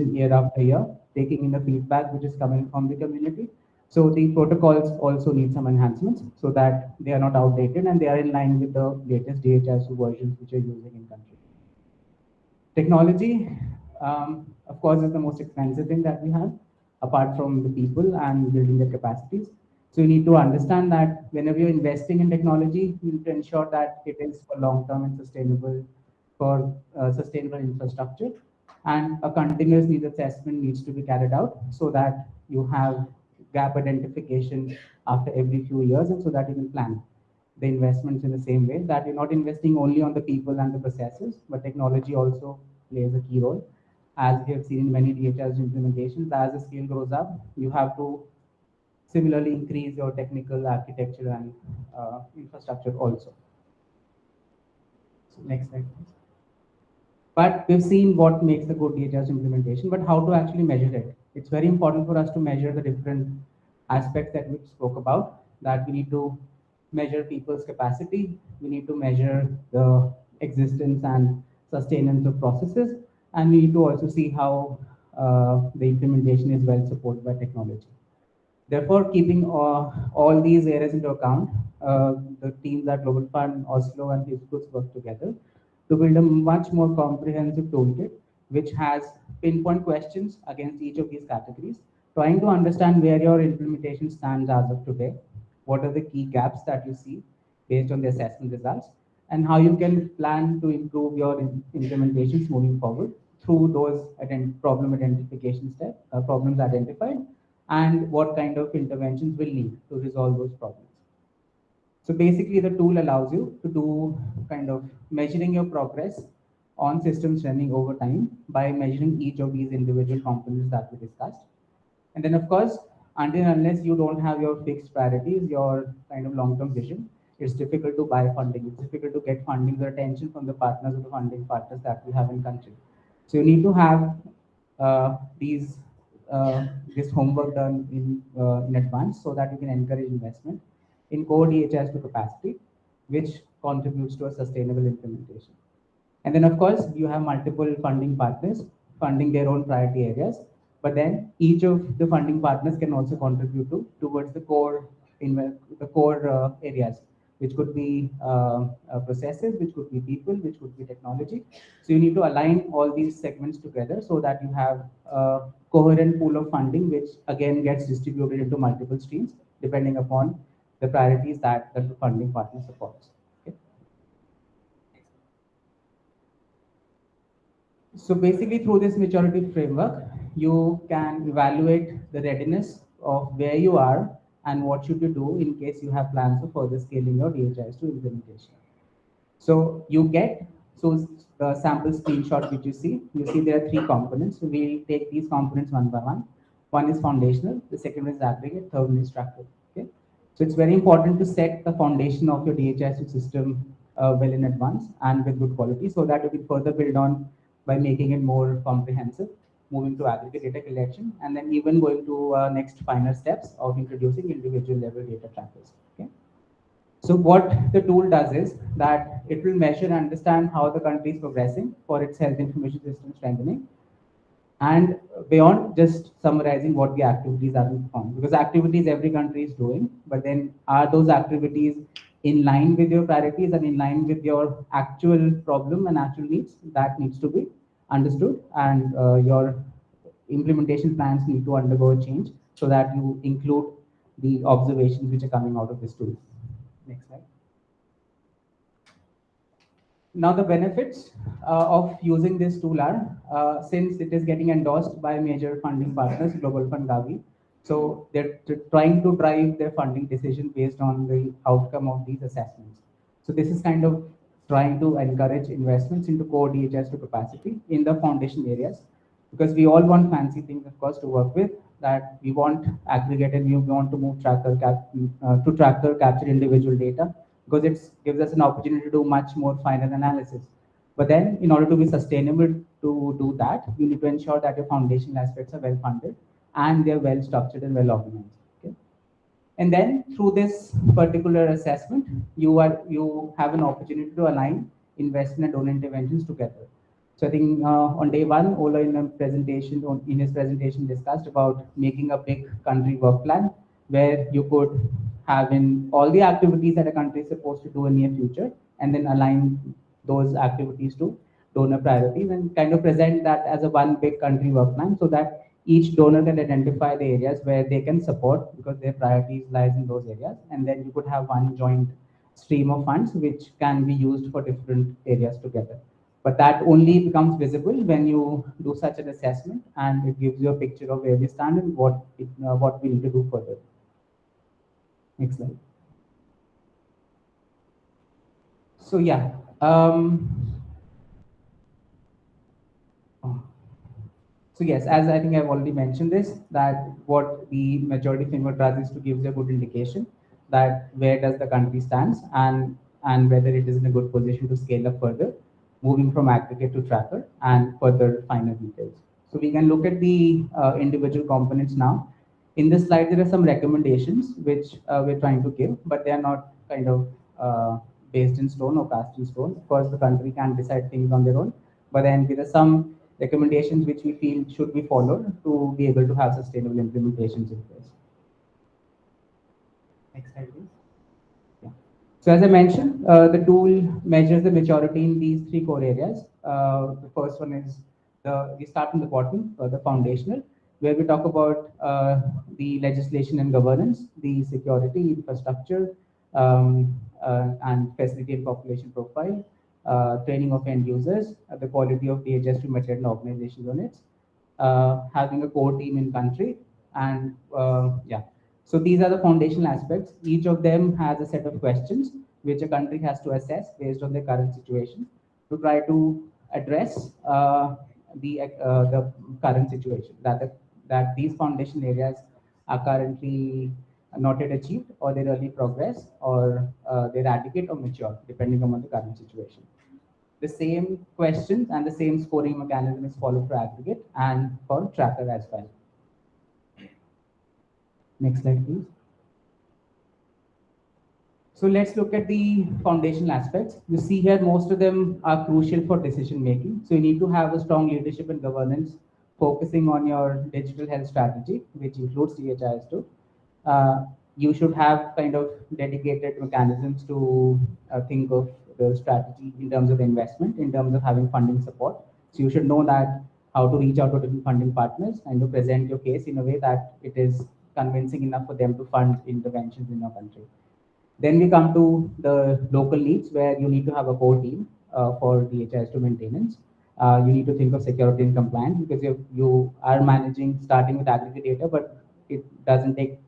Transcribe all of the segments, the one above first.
changing year after year, taking in the feedback which is coming from the community. So the protocols also need some enhancements so that they are not outdated and they are in line with the latest DHIS2 versions which are using in country. Technology, um, of course, is the most expensive thing that we have, apart from the people and building their capacities. So you need to understand that whenever you're investing in technology, you need to ensure that it is for long-term and sustainable for uh, sustainable infrastructure. And a continuous needs assessment needs to be carried out so that you have gap identification after every few years and so that you can plan the investments in the same way that you're not investing only on the people and the processes, but technology also plays a key role. As we have seen in many DHIS implementations, as the scale grows up, you have to similarly increase your technical architecture and uh, infrastructure also. So next slide, please. But we've seen what makes a good DHIS implementation, but how to actually measure it. It's very important for us to measure the different aspects that we spoke about, that we need to measure people's capacity, we need to measure the existence and sustenance of processes, and we need to also see how uh, the implementation is well supported by technology. Therefore, keeping uh, all these areas into account, uh, the teams at Global Fund, Oslo, and Hibiscus work together to build a much more comprehensive toolkit, which has pinpoint questions against each of these categories, trying to understand where your implementation stands as of today, what are the key gaps that you see based on the assessment results, and how you can plan to improve your implementations moving forward through those ident problem identification steps, uh, problems identified, and what kind of interventions will need to resolve those problems. So basically the tool allows you to do kind of measuring your progress on systems running over time by measuring each of these individual components that we discussed. And then of course, until unless you don't have your fixed priorities, your kind of long-term vision, it's difficult to buy funding. It's difficult to get funding or attention from the partners or the funding partners that we have in country. So you need to have uh, these uh, this homework done in, uh, in advance so that you can encourage investment in core DHIS2 capacity, which contributes to a sustainable implementation. And then, of course, you have multiple funding partners funding their own priority areas, but then each of the funding partners can also contribute to towards the core in the core uh, areas which could be uh, uh, processes, which could be people, which could be technology. So you need to align all these segments together so that you have a coherent pool of funding, which again gets distributed into multiple streams, depending upon the priorities that, the funding partner supports. So basically through this maturity framework, you can evaluate the readiness of where you are and what should you do in case you have plans for further scaling your DHIS2 implementation. So you get, so the sample screenshot which you see, you see there are three components. So we take these components one by one. One is foundational, the second is aggregate, third one is structural. So it's very important to set the foundation of your DHIS2 system uh, well in advance and with good quality so that you can further build on by making it more comprehensive moving to aggregate data collection, and then even going to uh, next final steps of introducing individual level data trackers. Okay. So what the tool does is that it will measure and understand how the country is progressing for its health information system strengthening, and beyond just summarizing what the activities are being performed. Because activities every country is doing, but then are those activities in line with your priorities and in line with your actual problem and actual needs that needs to be understood and uh, your implementation plans need to undergo a change so that you include the observations which are coming out of this tool. Next slide. Now the benefits uh, of using this tool are, uh, since it is getting endorsed by major funding partners, Global Fund Gavi, so they're trying to drive their funding decision based on the outcome of these assessments. So this is kind of trying to encourage investments into core DHIS2 capacity in the foundation areas because we all want fancy things, of course, to work with that we want aggregated we want to move tracker cap, uh, to tracker capture individual data because it gives us an opportunity to do much more finer analysis. But then in order to be sustainable to do that, you need to ensure that your foundational aspects are well funded and they're well structured and well organized. Okay? And then through this particular assessment, you are you have an opportunity to align investment and donor interventions together. So I think uh, on day one, Ola in a presentation, in his presentation discussed about making a big country work plan where you could have in all the activities that a country is supposed to do in near future and then align those activities to donor priorities and kind of present that as a one big country work plan so that each donor can identify the areas where they can support because their priorities lies in those areas. And then you could have one joint stream of funds which can be used for different areas together. But that only becomes visible when you do such an assessment and it gives you a picture of where we stand and what it, uh, what we need to do further next slide so yeah um, So yes, as I think I've already mentioned this, that what the maturity framework does is to give you a good indication that where does the country stands and and whether it is in a good position to scale up further, moving from aggregate to tracker and further finer details. So we can look at the uh, individual components now. In this slide, there are some recommendations which uh, we're trying to give, but they are not kind of uh, based in stone or cast in stone. Of course, the country can decide things on their own, but then there are some recommendations which we feel should be followed to be able to have sustainable implementations in place. Next slide, please. Yeah. So as I mentioned, uh, the tool measures the maturity in these three core areas. Uh, the first one is the, we start from the bottom, uh, the foundational, where we talk about uh, the legislation and governance, the security, infrastructure, um, uh, and facility and population profile, uh, training of end users, uh, the quality of DHIS2 material organization units, uh, having a core team in country, and yeah. So these are the foundational aspects. Each of them has a set of questions which a country has to assess based on their current situation to try to address uh, the uh, the current situation that the, that these foundation areas are currently not yet achieved or their early progress or uh, they're adequate or mature depending on the current situation. The same questions and the same scoring mechanism is followed for aggregate and for tracker as well. Next slide, please. So let's look at the foundational aspects. You see here, most of them are crucial for decision making. So you need to have a strong leadership and governance focusing on your digital health strategy, which includes DHIS2 uh, you should have kind of dedicated mechanisms to uh, think of the strategy in terms of investment, in terms of having funding support. So you should know that how to reach out to different funding partners and to present your case in a way that it is convincing enough for them to fund interventions in your country. Then we come to the local needs where you need to have a core team uh, for DHIS2 maintenance. Uh, you need to think of security and compliance because you, you are managing starting with aggregate data, but it doesn't take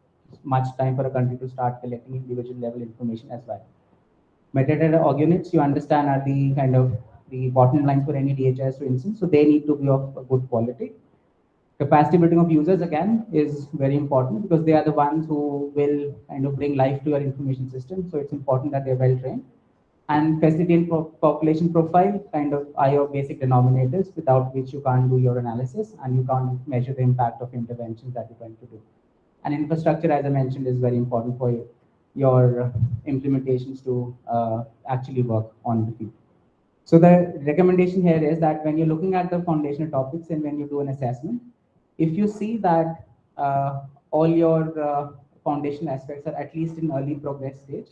much time for a country to start collecting individual level information as well. Metadata org units, you understand, are the kind of the bottom line for any DHIS, for instance, so they need to be of good quality. Capacity building of users, again, is very important because they are the ones who will kind of bring life to your information system, so it's important that they're well trained. And and population profile kind of are your basic denominators without which you can't do your analysis and you can't measure the impact of interventions that you're going to do. And infrastructure, as I mentioned, is very important for you, your implementations to uh, actually work on the field. So the recommendation here is that when you're looking at the foundational topics and when you do an assessment, if you see that uh, all your uh, foundational aspects are at least in early progress stage,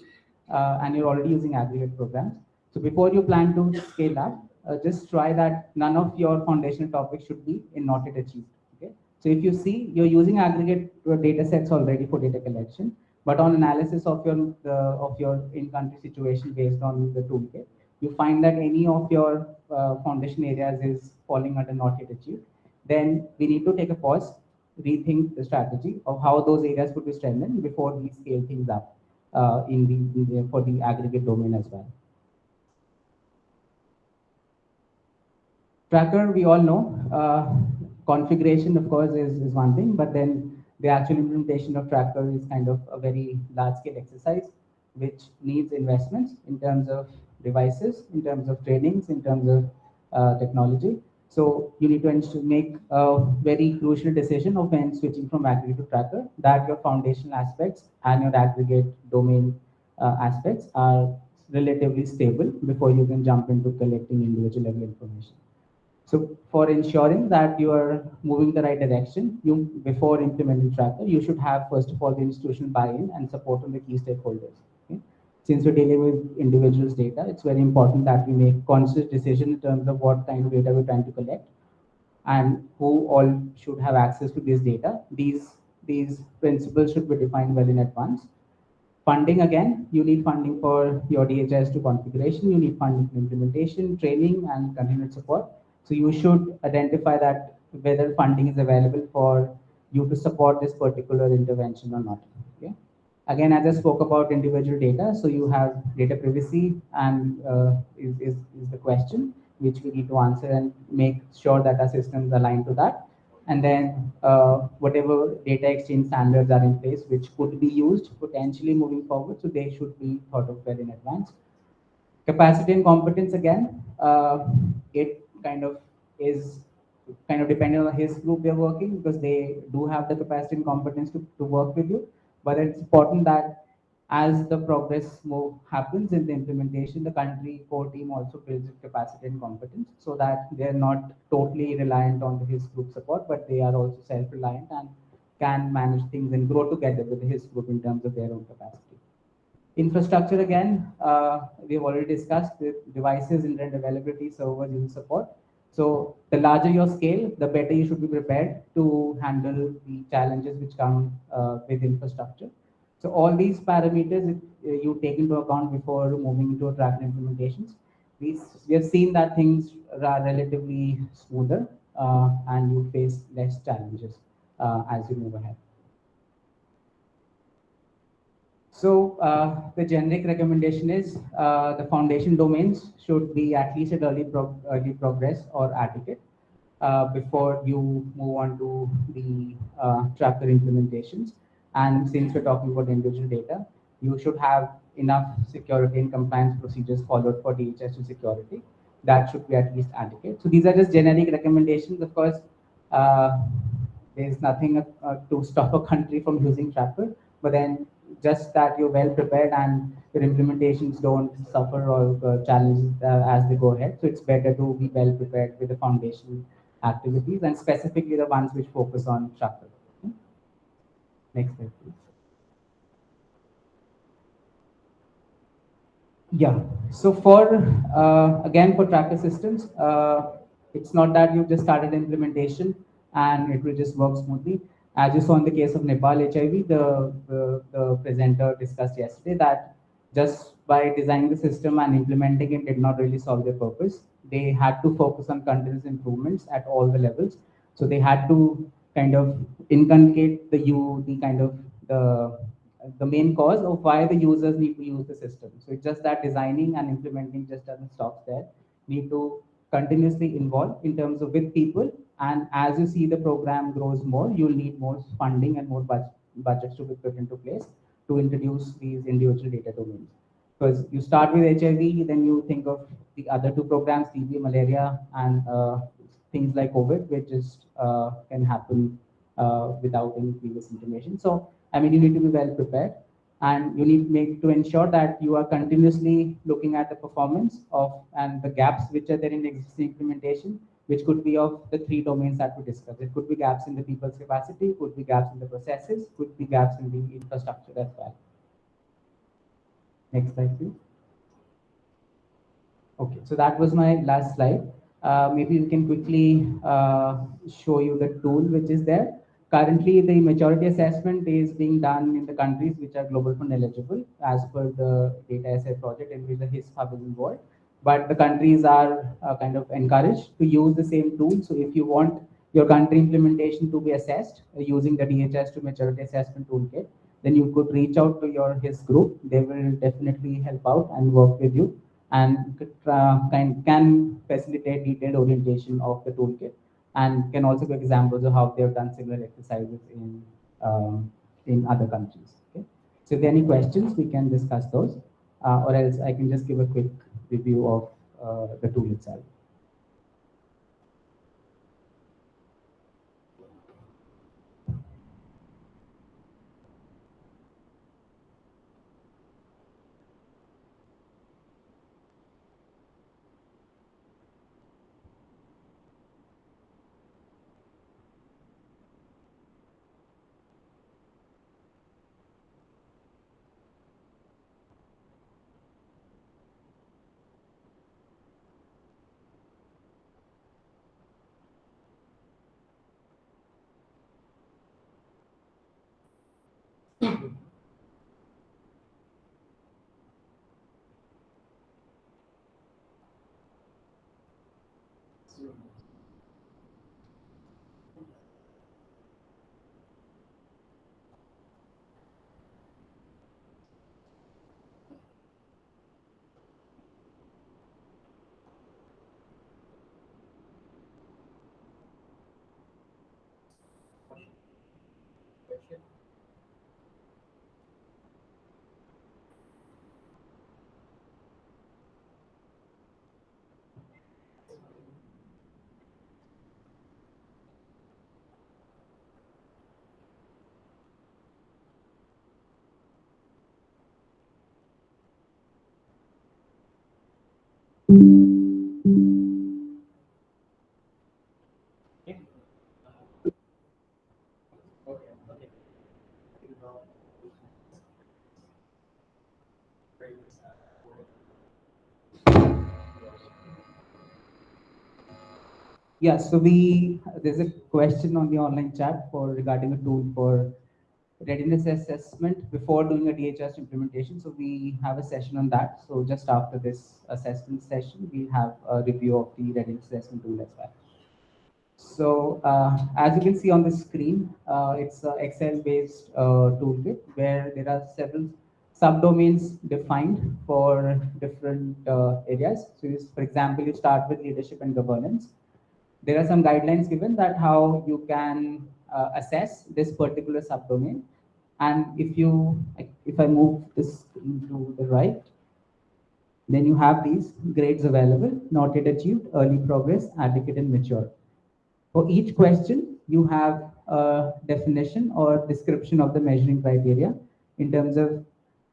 and you're already using aggregate programs. So before you plan to scale up, uh, just try that none of your foundational topics should be in not yet achieved. Okay? So if you see, you're using aggregate data sets already for data collection, but on analysis of your the, of your in-country situation based on the toolkit, you find that any of your uh, foundation areas is falling under not yet achieved, then we need to take a pause, rethink the strategy of how those areas could be strengthened before we scale things up uh, in, the, in the for the aggregate domain as well. Tracker, we all know, uh, configuration, of course, is, is one thing, but then the actual implementation of Tracker is kind of a very large scale exercise, which needs investments in terms of devices, in terms of trainings, in terms of uh, technology. So you need to make a very crucial decision of when switching from aggregate to tracker that your foundational aspects and your aggregate domain uh, aspects are relatively stable before you can jump into collecting individual level information. So for ensuring that you are moving the right direction, you before implementing Tracker, you should have first of all the institutional buy-in and support from the key stakeholders. Since we're dealing with individuals' data, it's very important that we make conscious decision in terms of what kind of data we're trying to collect and who all should have access to this data. These these principles should be defined well in advance. Funding again, you need funding for your DHIS2 configuration, you need funding for implementation, training, and continued support. So you should identify that whether funding is available for you to support this particular intervention or not. Again, as I spoke about individual data, so you have data privacy and uh, is, is, is the question which we need to answer and make sure that our systems align to that. And then uh, whatever data exchange standards are in place, which could be used potentially moving forward, so they should be thought of well in advance. Capacity and competence again, uh, it kind of is kind of depending on HISP group they're working because they do have the capacity and competence to, to work with you. But it's important that as the progress move happens in the implementation, the country core team also builds capacity and competence so that they're not totally reliant on the HISP group support, but they are also self-reliant and can manage things and grow together with HISP group in terms of their own capacity. Infrastructure again, uh, we've already discussed the devices, internet availability, servers, user support. So the larger your scale, the better you should be prepared to handle the challenges which come uh, with infrastructure. So all these parameters uh, you take into account before moving into a track implementations. We, we have seen that things are relatively smoother uh, and you face less challenges uh, as you move ahead. So uh, the generic recommendation is uh, the foundation domains should be at least at early, prog early progress or adequate uh, before you move on to the uh, tracker implementations. And since we're talking about individual data, you should have enough security and compliance procedures followed for DHIS2 security. That should be at least adequate. So these are just generic recommendations. Of course, uh, there's nothing uh, to stop a country from using tracker, but then just that you're well prepared and your implementations don't suffer or uh, challenges uh, as they go ahead. So it's better to be well prepared with the foundation activities and specifically the ones which focus on Tracker. Okay. Next slide, please. Yeah, so for, uh, again, for tracker systems, uh, it's not that you've just started implementation and it will just work smoothly as you saw in the case of Nepal HIV, the, the, the, presenter discussed yesterday that just by designing the system and implementing it did not really solve their purpose. They had to focus on continuous improvements at all the levels. So they had to kind of inculcate the you the kind of the the main cause of why the users need to use the system. So it's just that designing and implementing just doesn't stop there. Need to continuously involve in terms of with people and as you see the program grows more, you'll need more funding and more budget, budgets to be put into place to introduce these individual data domains. Because you start with HIV, then you think of the other two programs, TB, malaria, and uh, things like COVID, which just uh, can happen uh, without any previous information. So, I mean, you need to be well prepared and you need make to ensure that you are continuously looking at the performance of and the gaps which are there in existing implementation which could be of the three domains that we discussed. It could be gaps in the people's capacity, could be gaps in the processes, could be gaps in the infrastructure as well. Next slide, please. Okay, so that was my last slide. Uh, maybe we can quickly uh, show you the tool which is there. Currently, the maturity assessment is being done in the countries which are Global Fund eligible as per the data asset project in which the HIS hub is involved but the countries are uh, kind of encouraged to use the same tool. So if you want your country implementation to be assessed uh, using the DHIS2 maturity assessment toolkit, then you could reach out to your HISP group. They will definitely help out and work with you and uh, can, can facilitate detailed orientation of the toolkit and can also give examples of how they've done similar exercises in um, in other countries. Okay? So if there are any questions, we can discuss those, uh, or else I can just give a quick review of uh, the tool itself. soon. Yeah, so we there's a question on the online chat for regarding a tool for readiness assessment before doing a DHIS implementation. So we have a session on that. So just after this assessment session, we'll have a review of the readiness assessment tool as well. So uh, as you can see on the screen, uh, it's an Excel-based uh, toolkit where there are several subdomains defined for different uh, areas. So for example, you start with leadership and governance there are some guidelines given that how you can uh, assess this particular subdomain. And if you, if I move this to the right, then you have these grades available, not yet achieved, early progress, adequate and mature. For each question, you have a definition or description of the measuring criteria in terms of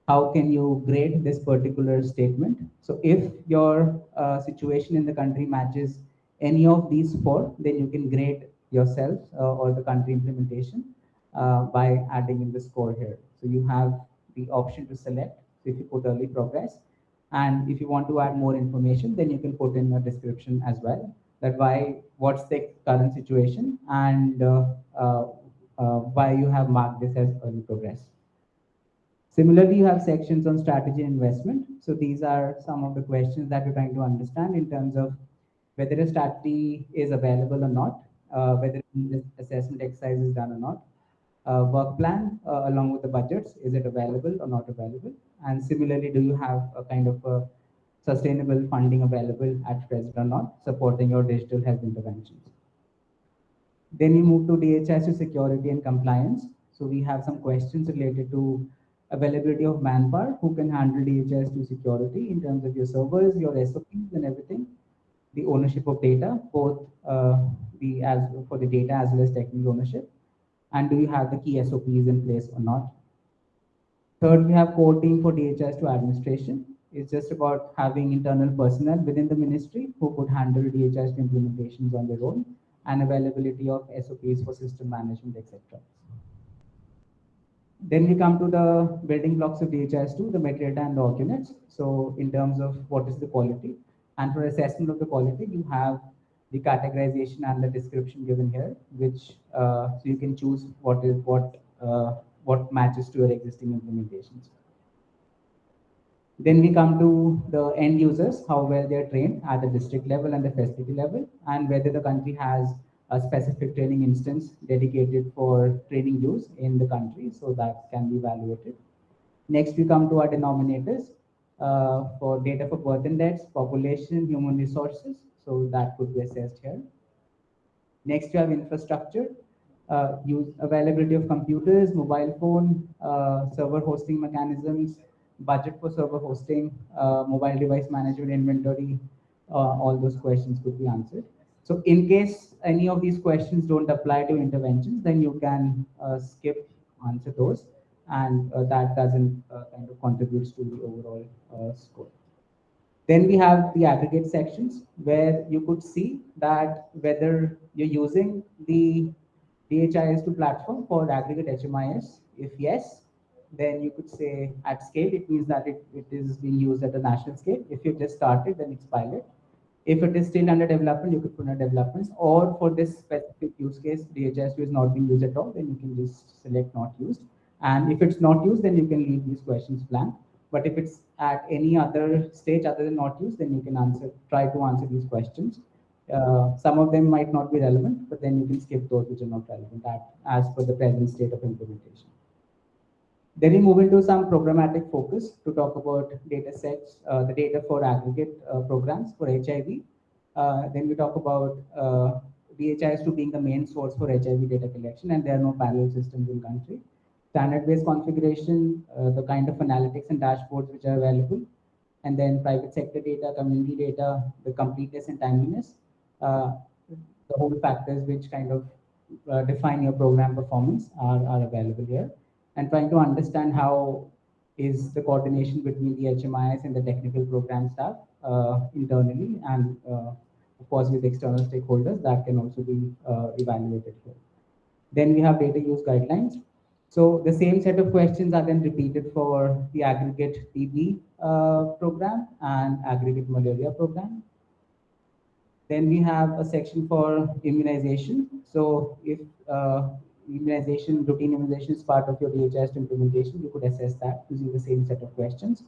how can you grade this particular statement. So if your uh, situation in the country matches any of these four, then you can grade yourself uh, or the country implementation uh, by adding in the score here. So you have the option to select. If you put early progress, and if you want to add more information, then you can put in a description as well. That why, what's the current situation, and uh, uh, why you have marked this as early progress. Similarly, you have sections on strategy investment. So these are some of the questions that you're trying to understand in terms of whether a strategy is available or not, uh, whether the assessment exercise is done or not, uh, work plan uh, along with the budgets, is it available or not available? And similarly, do you have a kind of a sustainable funding available at present or not, supporting your digital health interventions? Then you move to DHIS security and compliance. So we have some questions related to availability of manpower who can handle DHIS2 security in terms of your servers, your SOPs and everything the ownership of data, both uh, the as for the data as well as technical ownership, and do you have the key SOPs in place or not? Third, we have core team for DHIS2 administration. It's just about having internal personnel within the ministry who could handle DHIS2 implementations on their own and availability of SOPs for system management, etc. Then we come to the building blocks of DHIS2, the metadata and org units. So in terms of what is the quality, and for assessment of the quality, you have the categorization and the description given here, which uh, so you can choose what is what uh, what matches to your existing implementations. Then we come to the end users, how well they're trained at the district level and the facility level, and whether the country has a specific training instance dedicated for training use in the country, so that can be evaluated. Next, we come to our denominators, for data for birth and deaths, population, human resources. So that could be assessed here. Next, you have infrastructure, uh, use availability of computers, mobile phone, uh, server hosting mechanisms, budget for server hosting, uh, mobile device management inventory, uh, all those questions could be answered. So in case any of these questions don't apply to interventions, then you can uh, skip answer those and uh, that doesn't uh, kind of contributes to the overall uh, score. Then we have the aggregate sections where you could see that whether you're using the DHIS2 platform for aggregate HMIS. If yes, then you could say at scale, it means that it, it is being used at a national scale. If you've just started, then it's pilot. If it is still under development, you could put under development. Or for this specific use case, DHIS2 is not being used at all, then you can just select not used. And if it's not used, then you can leave these questions blank. But if it's at any other stage other than not used, then you can answer, try to answer these questions. uh, some of them might not be relevant, but then you can skip those which are not relevant at, as per the present state of implementation. Then we move into some programmatic focus to talk about data sets, uh, the data for aggregate uh, programs for HIV. Uh, then we talk about uh, DHIS2 being the main source for HIV data collection, and there are no parallel systems in country. Standard-based configuration, uh, the kind of analytics and dashboards which are available, and then private sector data, community data, the completeness and timeliness, uh, the whole factors which kind of uh, define your program performance are, are available here and trying to understand how is the coordination between the HMIS and the technical program staff uh, internally and uh, of course with external stakeholders that can also be uh, evaluated here. Then we have data use guidelines. So the same set of questions are then repeated for the aggregate TB uh, program and aggregate malaria program. Then we have a section for immunization. So if uh, immunization, routine immunization is part of your DHIS implementation, you could assess that using the same set of questions.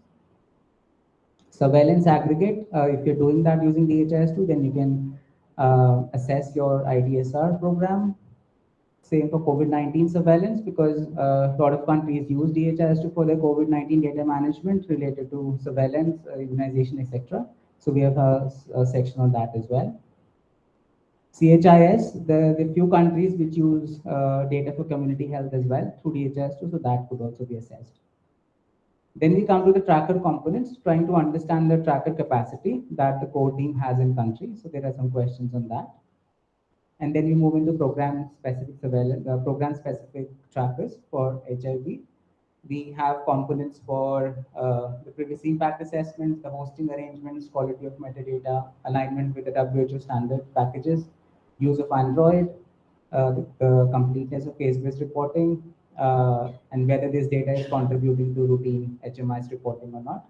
Surveillance aggregate, uh, if you're doing that using DHIS2, then you can uh, assess your IDSR program. Same for COVID-19 surveillance, because uh, a lot of countries use DHIS2 for their COVID-19 data management related to surveillance, uh, immunization, etc. So we have a, a section on that as well. CHIS, the, the few countries which use uh, data for community health as well through DHIS2, so that could also be assessed. Then we come to the tracker components, trying to understand the tracker capacity that the core team has in country. So there are some questions on that. And then we move into program specific surveillance, uh, program specific trackers for HIV. We have components for uh, the privacy impact assessments, the hosting arrangements, quality of metadata, alignment with the WHO standard packages, use of Android, uh, the, the, completeness of case-based reporting, uh, and whether this data is contributing to routine HMIS reporting or not,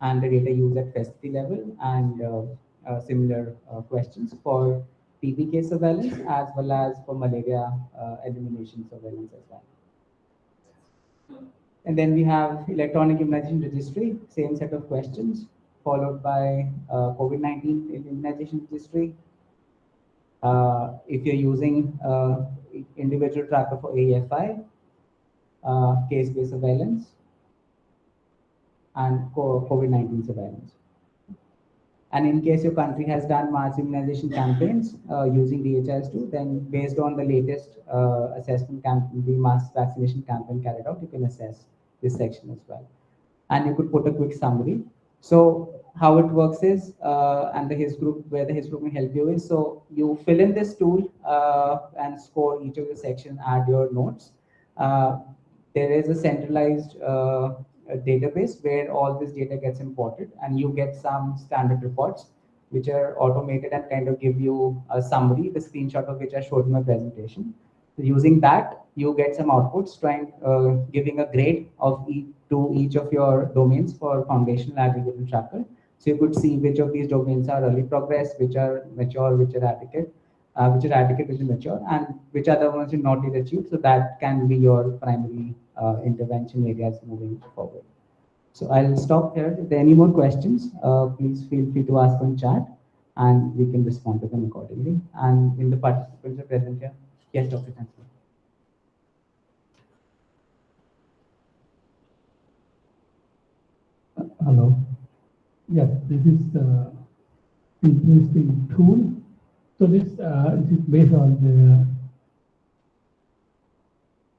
and the data used at facility level, and uh, uh similar questions for TB case surveillance as well as for malaria uh, elimination surveillance as well. And then we have electronic immunization registry, same set of questions, followed by COVID-19 immunization registry, uh, if you're using uh, individual tracker for AFI, uh, case-based surveillance, and COVID-19 surveillance. And in case your country has done mass immunization campaigns uh, using DHIS2, then based on the latest uh, assessment campaign, the mass vaccination campaign carried out, you can assess this section as well. And you could put a quick summary. So how it works is, uh, and the HISP group, where the HISP group can help you is, so you fill in this tool uh, and score each of the section, add your notes. Uh, there is a centralized uh, database where all this data gets imported and you get some standard reports which are automated and kind of give you a summary, the screenshot of which I showed in my presentation. So using that, you get some outputs trying uh, giving a grade of each to each of your domains for foundational aggregate and tracker so you could see which of these domains are early progress, which are mature, which are adequate, uh, which are adequate, which are mature, and which are the ones you not yet achieved. So that can be your primary uh, intervention areas moving forward. So I'll stop here. If there are any more questions, uh, please feel free to ask on chat and we can respond to them accordingly. And in the participants are present here. Yes, Dr. Chancellor. Hello. Yes, this is uh, interesting tool. So this uh, is based on the,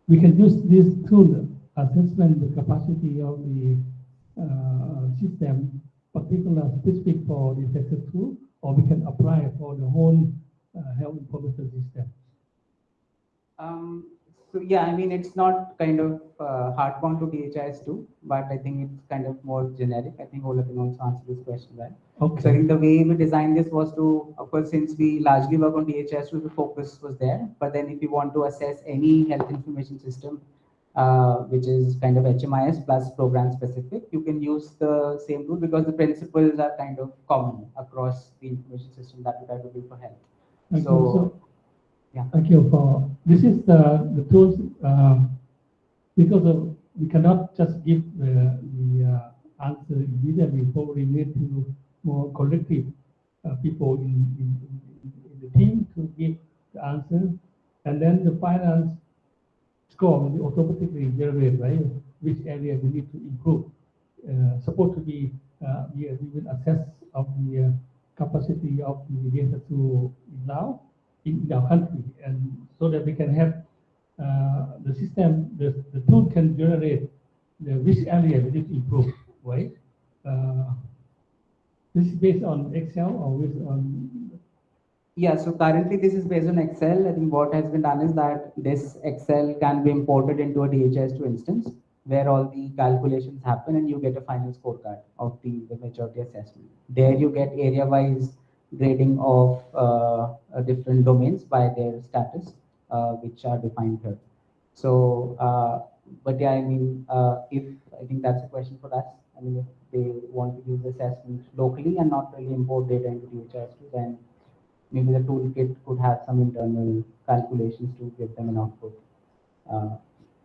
we can use this tool assessment the capacity of the uh, system, particular specific for the sector tool, or we can apply for the whole uh, health information system. Um, yeah, I mean, it's not kind of uh, hardbound to DHIS2, but I think it's kind of more generic. I think Ola can also answer this question well. Okay. So I think the way we designed this was to, of course, since we largely work on DHIS2, the focus was there. But then if you want to assess any health information system, uh, which is kind of HMIS plus program specific, you can use the same tool because the principles are kind of common across the information system that we try to do for health. Okay, so, so yeah. Thank you for this is the the tools uh, because of, we cannot just give the, the uh, answer immediately. Probably need to more collective uh, people in, in, in, the team to give the answer, and then the finance score will automatically generate, right? Which area we need to improve. Uh, supposed to be, uh, we, we will assess of the uh, capacity of the data to now in our country, and so that we can have uh, the system, the, the tool can generate the which area we need to improve, right? Uh, this is based on Excel or based on Yeah, so currently this is based on Excel. I think what has been done is that this Excel can be imported into a DHIS2 instance where all the calculations happen and you get a final scorecard of the, the maturity assessment. There you get area-wise grading of uh, uh, different domains by their status, uh, which are defined here. So, uh, but yeah, I mean, if I think that's a question for us. I mean, if they want to use assessment locally and not really import data into DHIS2, then maybe the toolkit could have some internal calculations to give them an output.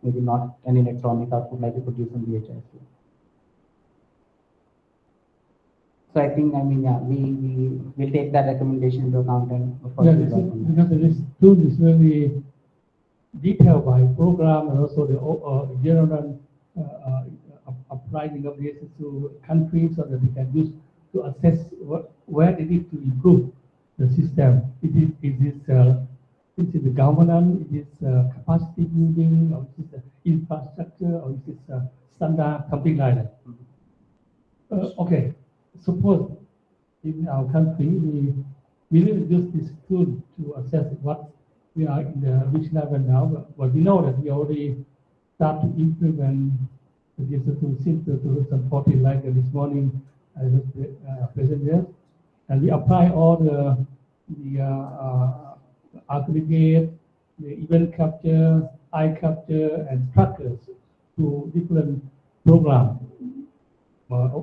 Maybe not an electronic output like you could use in DHIS2. So I think, I mean, yeah, we, we will take that recommendation into account and of course. Yeah, we'll this because this tool is very detailed by program and also the uh, general uh, uh, applying of this to countries so that we can use to assess what, where they need to improve the system. It is, it is, uh, it is the governance, it is uh, capacity building, or it is the infrastructure, or it is uh, standard, something like that. Uh, okay, suppose in our country, we, we will use this tool to assess what we are in the which level now, but, but we know that we already start to implement this tool since 2014, like this morning, I was uh, present there. And we apply all the, the uh, uh, aggregate, the event capture, eye capture, and trackers to different programs uh,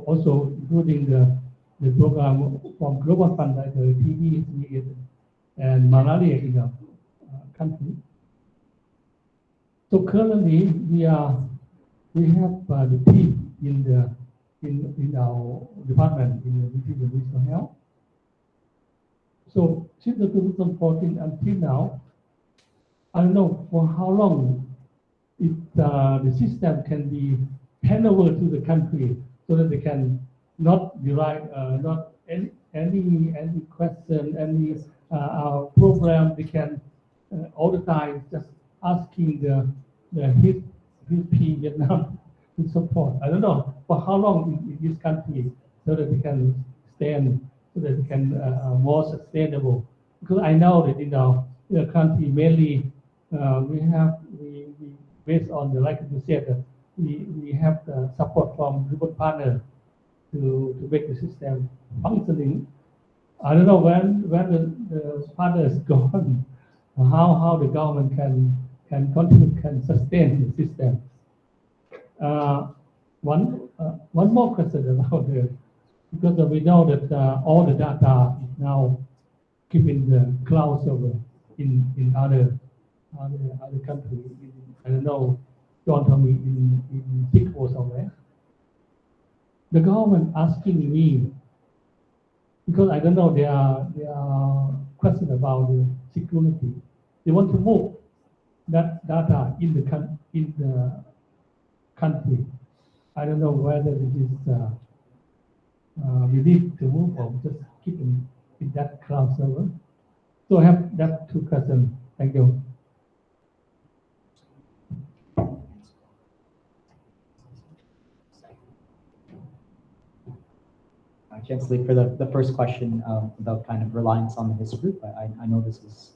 also including the, the program from Global Fund like the TB and malaria in the uh, country. So currently we are we have uh, the team in the in in our department in the Ministry of Health. So since the 2014 until now, I don't know for how long it uh, the system can be handed over to the country so that they can not derive, uh, not any, any, any question, any, uh, program, they can, uh, all the time just asking the, the HISP, HISP Vietnam to support. I don't know for how long in, this country so that they can stand, so that they can, uh, uh, more sustainable. Because I know that our, in our country mainly, uh, we have, we, we, based on the, like you said, we, we have the support from different partners to, to make the system functioning. I don't know when, when the, the partner is gone, how, how the government can, can continue, can sustain the system. Uh, one, uh, one more question about the, because we know that uh, all the data is now kept in the cloud server in, in other, other, other countries. I don't know, John told me in, in Singapore somewhere. The government asking me, because I don't know, there are, there are questions about the security. They want to move that data in the, in the country. I don't know whether it is, uh, uh, we need to move or just keep in, in that cloud server. So I have that two questions. Thank you. For the, the first question um, about kind of reliance on the HISP group, I, I- I know this is,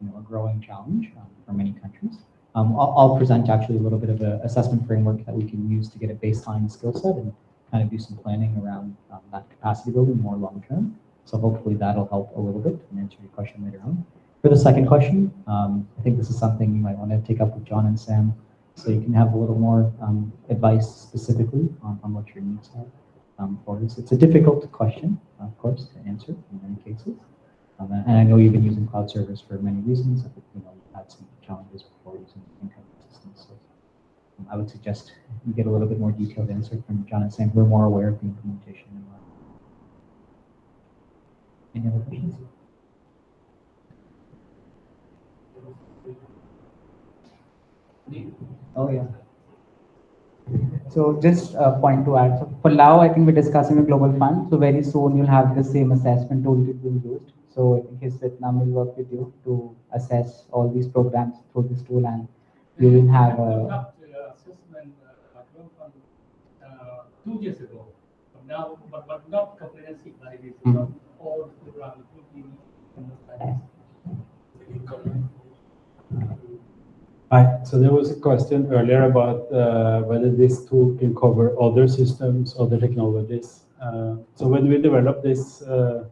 you know, a growing challenge um, for many countries. Um, I'll, I'll present actually a little bit of an assessment framework that we can use to get a baseline skill set and kind of do some planning around um, that capacity building more long term. So hopefully that'll help a little bit and answer your question later on. For the second question, um, I think this is something you might want to take up with John and Sam, so you can have a little more um, advice specifically on, on what your needs are um, for. It's a difficult question, of course, to answer in many cases. Um, and I know you've been using cloud servers for many reasons. I think you know you've had some challenges before using income systems. So um, I would suggest you get a little bit more detailed answer from John and Sam. We're more aware of the implementation. Any other questions? Oh yeah. So just a point to add. So for Lao, I think we're discussing a global fund. So very soon you'll have the same assessment toolkit being used. So I think HISP Vietnam will work with you to assess all these programs through this tool and you will have a, uh, assessment uh, global fund, uh, two years ago. But now, but, but not comprehensive like this, you know, all the program, including Hi, so there was a question earlier about uh, whether this tool can cover other systems, or other technologies. Uh, so when we developed this uh,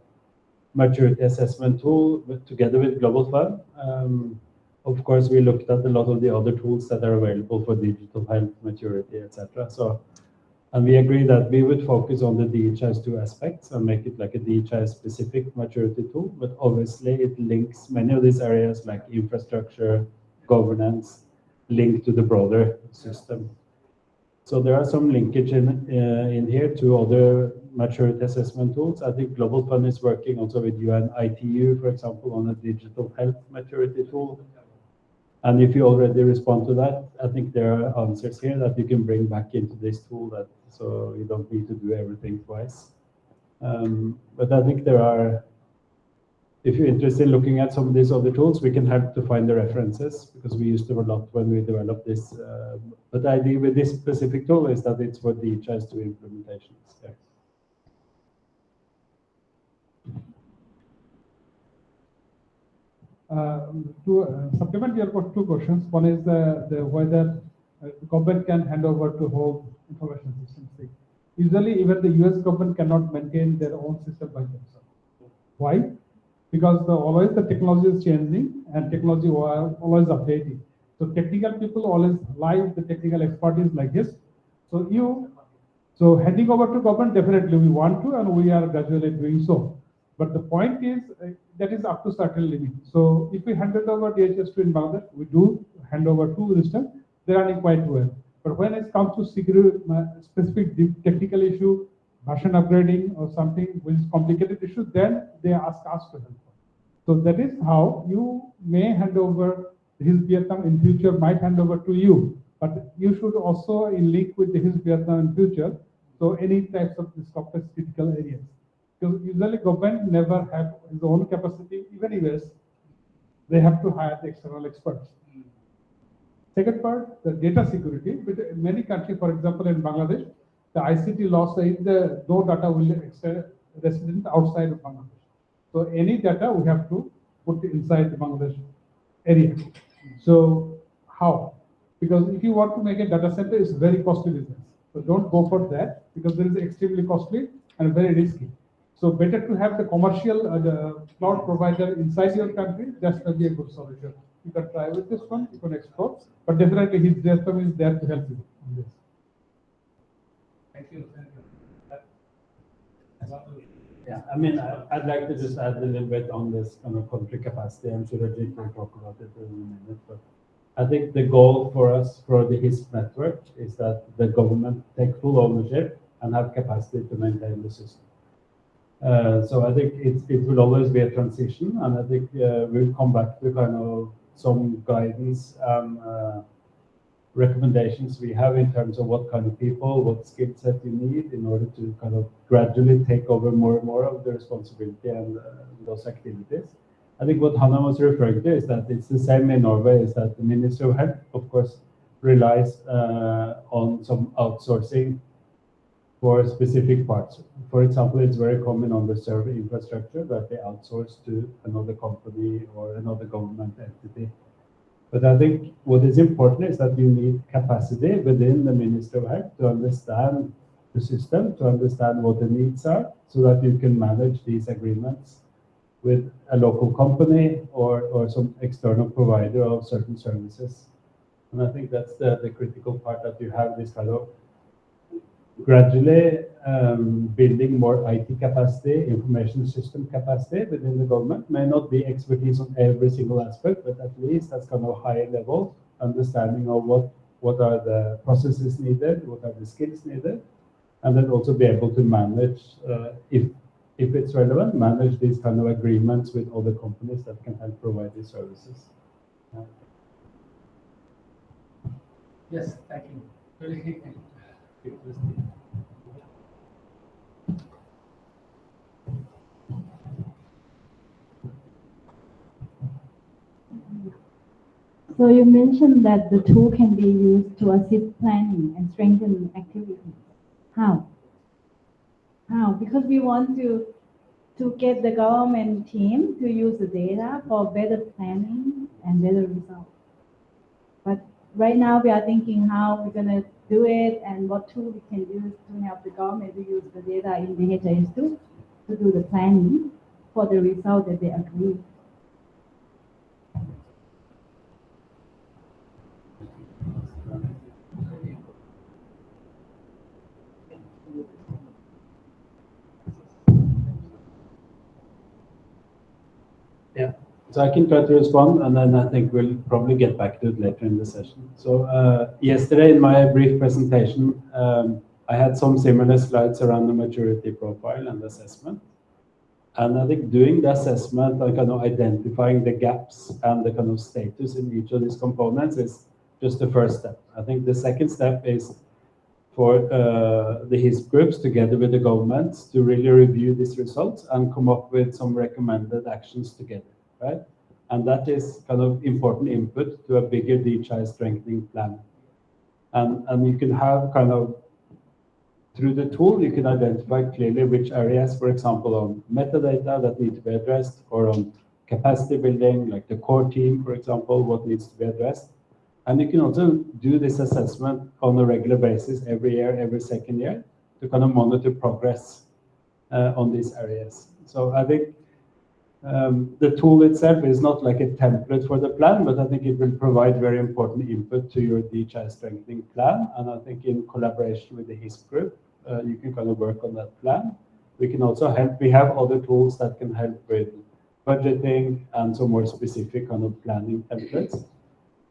maturity assessment tool together with Global Fund, um, of course, we looked at a lot of the other tools that are available for digital health, maturity, etc. So, and we agree that we would focus on the DHIS2 aspects and make it like a DHIS specific maturity tool, but obviously it links many of these areas like infrastructure, governance linked to the broader system. So there are some linkage in, uh, in here to other maturity assessment tools. I think Global Fund is working also with UN ITU, for example, on a digital health maturity tool. And if you already respond to that, I think there are answers here that you can bring back into this tool that so you don't need to do everything twice. Um, but I think there are if you're interested in looking at some of these other tools, we can help to find the references because we used them a lot when we developed this. Uh, but the idea with this specific tool is that it's for the DHIS2 implementations. Yeah. Uh, to uh, supplement your two questions, one is the, the whether uh, government can hand over to home information systems. Usually, even the US government cannot maintain their own system by themselves. Why? Because the, always the technology is changing and technology always updating. So technical people always like the technical expertise like this. So you, so handing over to government, definitely we want to and we are gradually doing so. But the point is uh, that is up to certain limit. So if we hand it over DHIS2 in Bangladesh, we do hand over to Wisdom, they're running quite well. But when it comes to security, uh, specific technical issue, version upgrading or something which is complicated issue, then they ask us to help. So that is how you may hand over HISP Vietnam in future, might hand over to you. But you should also in link with HISP Vietnam in future. So any types of this complex critical areas. Because usually government never have his own capacity, even US, they have to hire the external experts. Hmm. Second part, the data security. Many countries, for example, in Bangladesh, the ICT law says the no data will extend resident outside of Bangladesh. So any data we have to put inside the Bangladesh area. So how? Because if you want to make a data center, it's very costly business. So don't go for that because there is extremely costly and very risky. So better to have the commercial uh, the cloud provider inside your country. That's going to be a good solution. You can try with this one. You can explore, but definitely his system is there to help you Thank you. Yeah, I mean, I, would like to just add a little bit on this kind of country capacity. I'm sure Ajit will talk about it in a minute, but I think the goal for us for the HISP network is that the government take full ownership and have capacity to maintain the system. Uh, so I think it, it will always be a transition, and I think uh, we'll come back to kind of some guidance and uh, recommendations we have in terms of what kind of people, what skill set you need in order to kind of gradually take over more and more of the responsibility and uh, those activities. I think what Hanna was referring to is that it's the same in Norway, is that the Ministry of Health, of course, relies uh, on some outsourcing for specific parts. For example, it's very common on the server infrastructure that they outsource to another company or another government entity but I think what is important is that you need capacity within the Ministry of Health to understand the system, to understand what the needs are, so that you can manage these agreements with a local company or, or some external provider of certain services. And I think that's the, the critical part that you have this kind of gradually um, building more IT capacity, information system capacity within the government. May not be expertise on every single aspect, but at least that's kind of higher level understanding of what, what are the processes needed, what are the skills needed, and then also be able to manage, uh, if, if it's relevant, manage these kind of agreements with other companies that can help provide these services. Yes, thank you. So you mentioned that the tool can be used to assist planning and strengthen activities. How? How? Because we want to to get the government team to use the data for better planning and better results. But right now we are thinking how we're gonna do it and what tool we can use to help the government to use the data in the DHIS2 to do the planning for the result that they agree. Yeah, so I can try to respond, and then I think we'll probably get back to it later in the session. So uh, yesterday in my brief presentation, um, I had some similar slides around the maturity profile and assessment. And I think doing the assessment and kind of identifying the gaps and the kind of status in each of these components is just the first step. I think the second step is for uh, the HISP groups together with the governments to really review these results and come up with some recommended actions together, right? And that is kind of important input to a bigger DHIS strengthening plan. And, and you can have kind of, through the tool, you can identify clearly which areas, for example, on metadata that need to be addressed or on capacity building, like the core team, for example, what needs to be addressed and you can also do this assessment on a regular basis every year, every second year, to kind of monitor progress uh, on these areas. So I think um, the tool itself is not like a template for the plan, but I think it will provide very important input to your DHIS strengthening plan. And I think in collaboration with the HISP group, uh, you can kind of work on that plan. We can also help, we have other tools that can help with budgeting and some more specific kind of planning templates.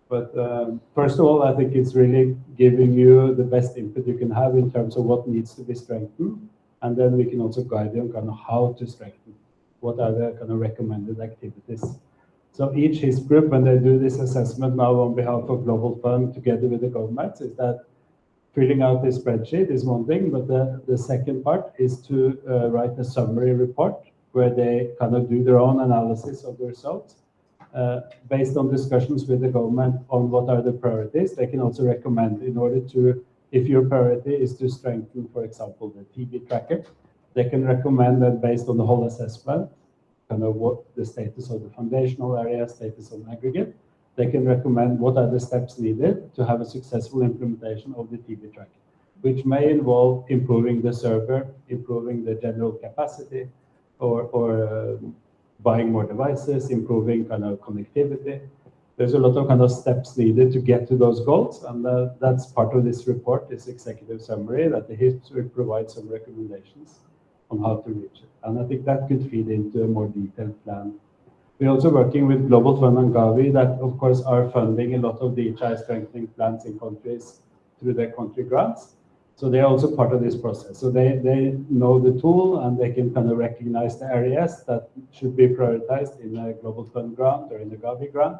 But um, first of all, I think it's really giving you the best input you can have in terms of what needs to be strengthened. And then we can also guide you on kind of how to strengthen. What are the kind of recommended activities? So each HISP group, when they do this assessment now on behalf of Global Fund together with the governments, is that filling out this spreadsheet is one thing, but the, the second part is to uh, write a summary report where they kind of do their own analysis of the results uh, based on discussions with the government on what are the priorities, they can also recommend in order to, if your priority is to strengthen, for example, the TB tracker, they can recommend that based on the whole assessment, kind of what the status of the foundational area, status on aggregate, they can recommend what are the steps needed to have a successful implementation of the TB tracker, which may involve improving the server, improving the general capacity, or, or uh, buying more devices, improving kind of connectivity. There's a lot of kind of steps needed to get to those goals, and uh, that's part of this report, this executive summary, that the HISP provides some recommendations on how to reach it. And I think that could feed into a more detailed plan. We're also working with Global Fund and Gavi that, of course, are funding a lot of DHIS strengthening plans in countries through their country grants. So they're also part of this process. So they, they know the tool and they can kind of recognize the areas that should be prioritized in a Global Fund grant or in the Gavi grant.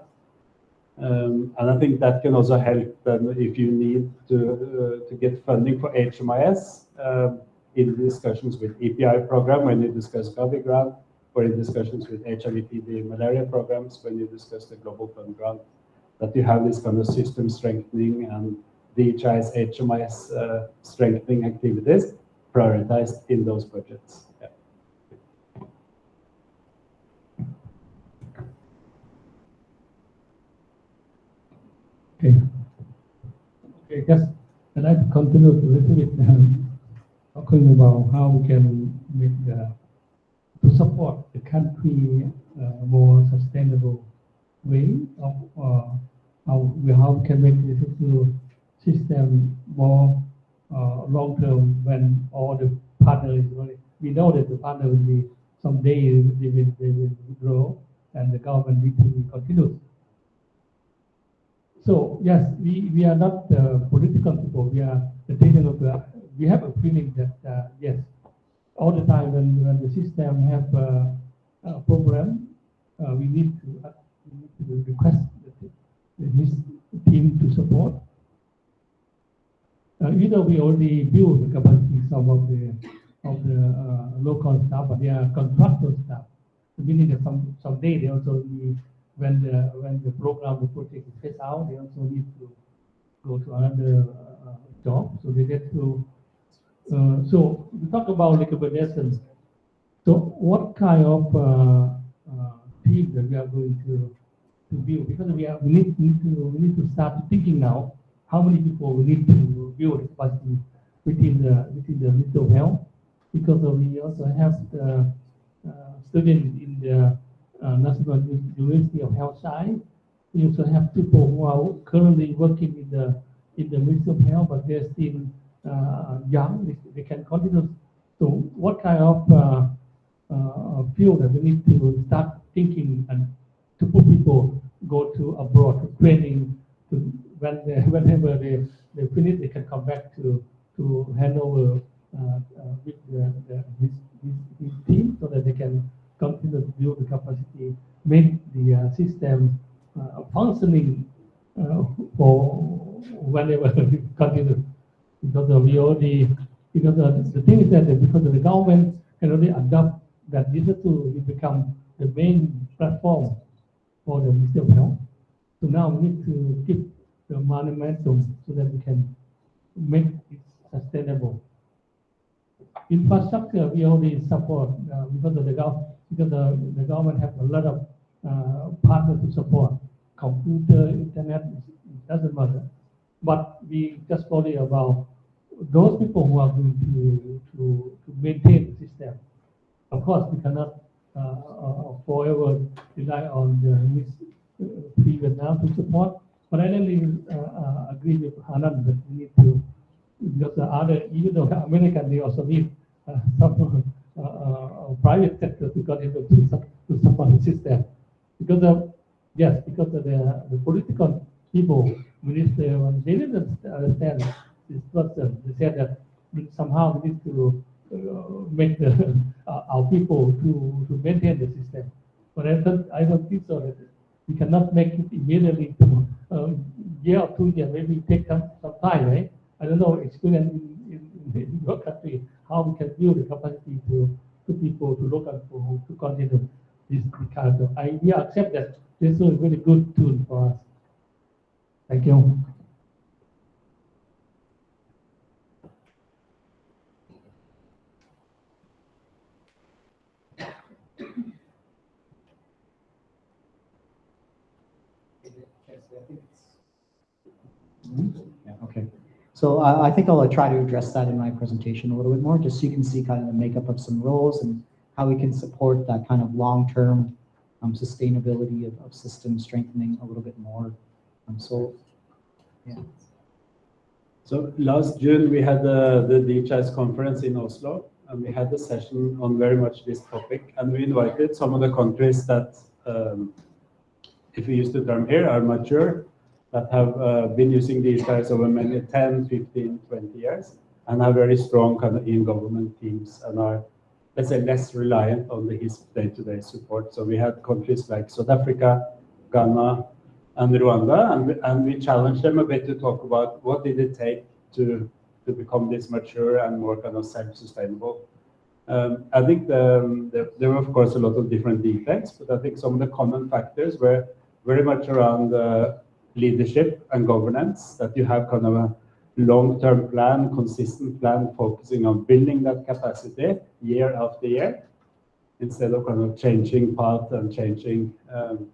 Um, and I think that can also help them if you need to, uh, to get funding for HMIS um, in discussions with EPI program when you discuss Gavi grant or in discussions with HIV, TB, malaria programs when you discuss the Global Fund grant, that you have this kind of system strengthening and DHIS HMIS uh, strengthening activities prioritized in those budgets. Okay. Okay, yes. I'd like to continue a little bit talking about how we can make the to support the country uh, more sustainable way of uh, how we how we can make the system more uh, long term when all the partners, we know that the partner will be someday they will, they will grow and the government need to be continuous. So yes, we, we are not the political people. We are the technical. We have a feeling that uh, yes, all the time when, when the system have a, a problem, uh, we need to, uh, we need to request this team to support uh, either we already build the capacity some of the of the uh, local staff, but they are contractor staff. So Meaning that some someday they also need when the when the program the project is out, they also need to go to another uh, job. So they get to. Uh, so we talk about recommendations. So what kind of uh, uh, that we are going to to build? Because we are we need, need to we need to start thinking now how many people we need to build capacity within the within the of Health because uh, we also have the uh, students in the uh, National University of Health Science. We also have people who are currently working in the in the of Health, but they're still uh, young. They, can continue. So, what kind of uh, uh, field that we need to start thinking and to put people go to abroad to training to when they, whenever they, they finish, they can come back to to hand over uh, uh, with the, the, HISP, HISP, HISP team so that they can continue to build the capacity, make the uh, system uh, functioning uh, for whenever we continue. Because we already, because uh, the thing is that because the government can already adopt that digital to become the main platform for the Ministry of. So now we need to keep the momentum so that we can make it sustainable. Infrastructure, we already support uh, because of the gov because the, the government have a lot of uh, partners to support. Computer, internet, it doesn't matter. But we just worry about those people who are going to, to, to maintain the system. Of course, we cannot uh, uh, forever rely on the uh, Free Vietnam to support. But I really uh, uh, agree with Hanan that we need to, because the other, even though American, they also need uh, some private sector to contribute to, to support the system. Because of, yes, because of the, the political people, minister, when they didn't understand this person. They said that somehow we need to uh, make the, uh, our people to, to maintain the system. But I don't, I don't think so that we cannot make it immediately to uh, year or two years, maybe take some, some time, right? I don't know, experience in, in, in your country, how we can build the capacity to, to people, to local people to continue this kind of idea. Accept that this is a very good tool for us. Thank you. Yeah, okay. So I, I think I'll try to address that in my presentation a little bit more, just so you can see kind of the makeup of some roles and how we can support that kind of long-term um, sustainability of, of system strengthening a little bit more. So, yeah. So last June, we had the, the DHIS conference in Oslo, and we had a session on very much this topic. And we invited some of the countries that, um, if we use the term here, are mature, that have uh, been using these over many 10, 15, 20 years, and have very strong kind of in-government teams and are, let's say, less reliant on the HISP day-to-day support. So we had countries like South Africa, Ghana, and Rwanda, and, we- and we challenged them a bit to talk about what did it take to, to become this mature and more kind of self-sustainable. Um, I think the, um, there, there were, of course, a lot of different details, but I think some of the common factors were very much around uh, leadership and governance, that you have kind of a long-term plan, consistent plan, focusing on building that capacity year after year, instead of kind of changing path and changing um,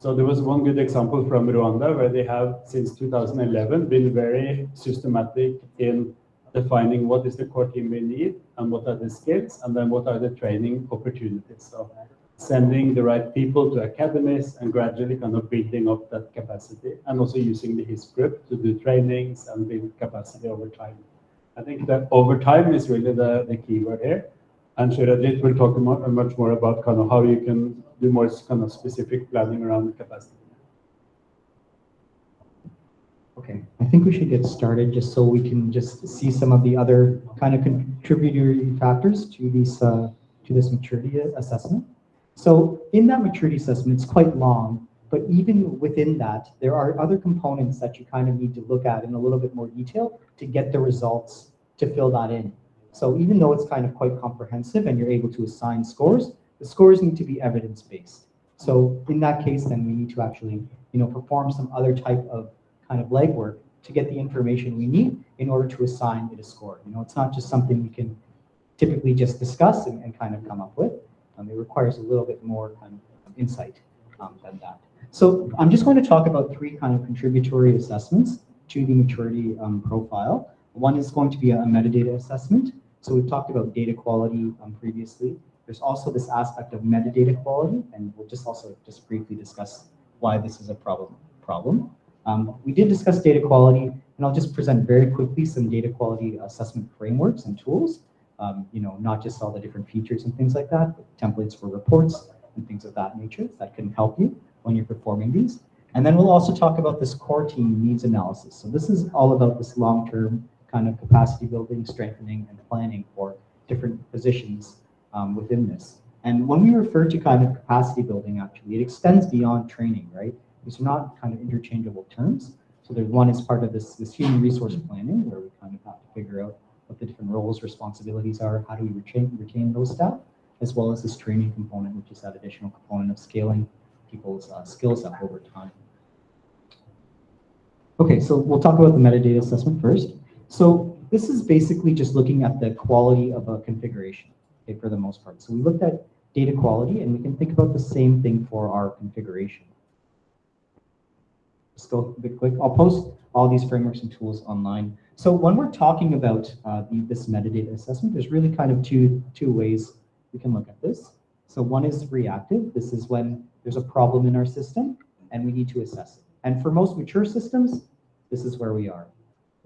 so there was one good example from Rwanda where they have since 2011 been very systematic in defining what is the core team we need and what are the skills and then what are the training opportunities. So sending the right people to academies and gradually kind of building up that capacity and also using the HIS group to do trainings and build capacity over time. I think that over time is really the, the key word here. And Shirajit will talk much more about kind of how you can do more kind of specific planning around the capacity. Okay, I think we should get started just so we can just see some of the other kind of contributory factors to these uh, to this maturity assessment. So in that maturity assessment, it's quite long, but even within that, there are other components that you kind of need to look at in a little bit more detail to get the results to fill that in. So even though it's kind of quite comprehensive and you're able to assign scores, the scores need to be evidence-based. So in that case, then we need to actually, you know, perform some other type of kind of legwork to get the information we need in order to assign it a score. You know, it's not just something we can typically just discuss and, and kind of come up with. Um, it requires a little bit more kind of insight um, than that. So I'm just going to talk about three kind of contributory assessments to the maturity um, profile. One is going to be a metadata assessment. So we've talked about data quality um, previously. There's also this aspect of metadata quality, and we'll just also just briefly discuss why this is a problem. problem. Um, we did discuss data quality, and I'll just present very quickly some data quality assessment frameworks and tools. Um, you know, not just all the different features and things like that, but templates for reports and things of that nature that can help you when you're performing these. And then we'll also talk about this core team needs analysis. So this is all about this long-term kind of capacity building, strengthening, and planning for different positions um, within this. And when we refer to kind of capacity building, actually, it extends beyond training, right? These are not kind of interchangeable terms. So there's one is part of this, this human resource planning, where we kind of have to figure out what the different roles, responsibilities are, how do we retain, retain those staff, as well as this training component, which is that additional component of scaling people's uh, skills up over time. Okay, so we'll talk about the metadata assessment first. So this is basically just looking at the quality of a configuration, okay, for the most part. So we looked at data quality, and we can think about the same thing for our configuration. Just go a bit quick. I'll post all these frameworks and tools online. So when we're talking about uh, the, this metadata assessment, there's really kind of two, two ways we can look at this. So one is reactive. This is when there's a problem in our system and we need to assess it. And for most mature systems, this is where we are.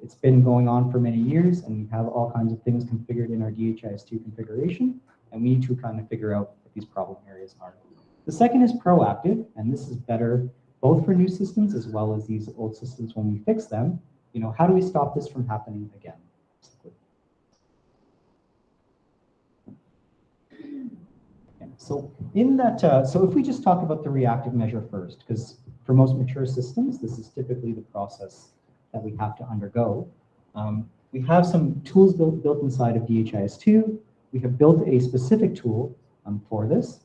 It's been going on for many years and we have all kinds of things configured in our DHIS2 configuration and we need to kind of figure out what these problem areas are. The second is proactive, and this is better both for new systems as well as these old systems when we fix them. You know, how do we stop this from happening again? So in that, uh, so if we just talk about the reactive measure first, because for most mature systems, this is typically the process that we have to undergo. Um, we have some tools built, built inside of DHIS2. We have built a specific tool um, for this.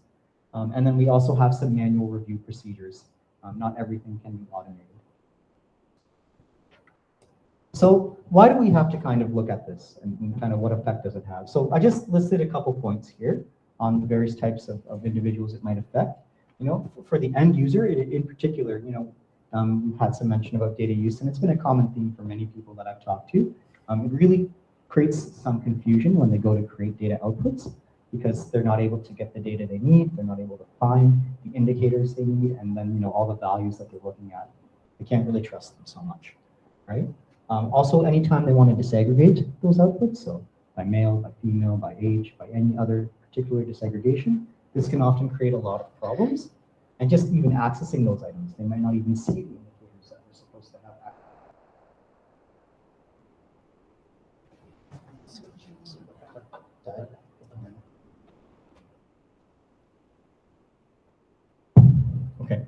Um, and then we also have some manual review procedures. Um, not everything can be automated. So why do we have to kind of look at this and, and kind of what effect does it have? So I just listed a couple points here on the various types of, of individuals it might affect. You know, for the end user in, in particular, you know, um, had some mention about data use, and it's been a common theme for many people that I've talked to. Um, it really creates some confusion when they go to create data outputs because they're not able to get the data they need, they're not able to find the indicators they need, and then you know all the values that they're looking at. They can't really trust them so much, right? Um, also, anytime they want to disaggregate those outputs, so by male, by female, by age, by any other particular disaggregation, this can often create a lot of problems. And just even accessing those items, they might not even see the indicators that they're supposed to have access Okay.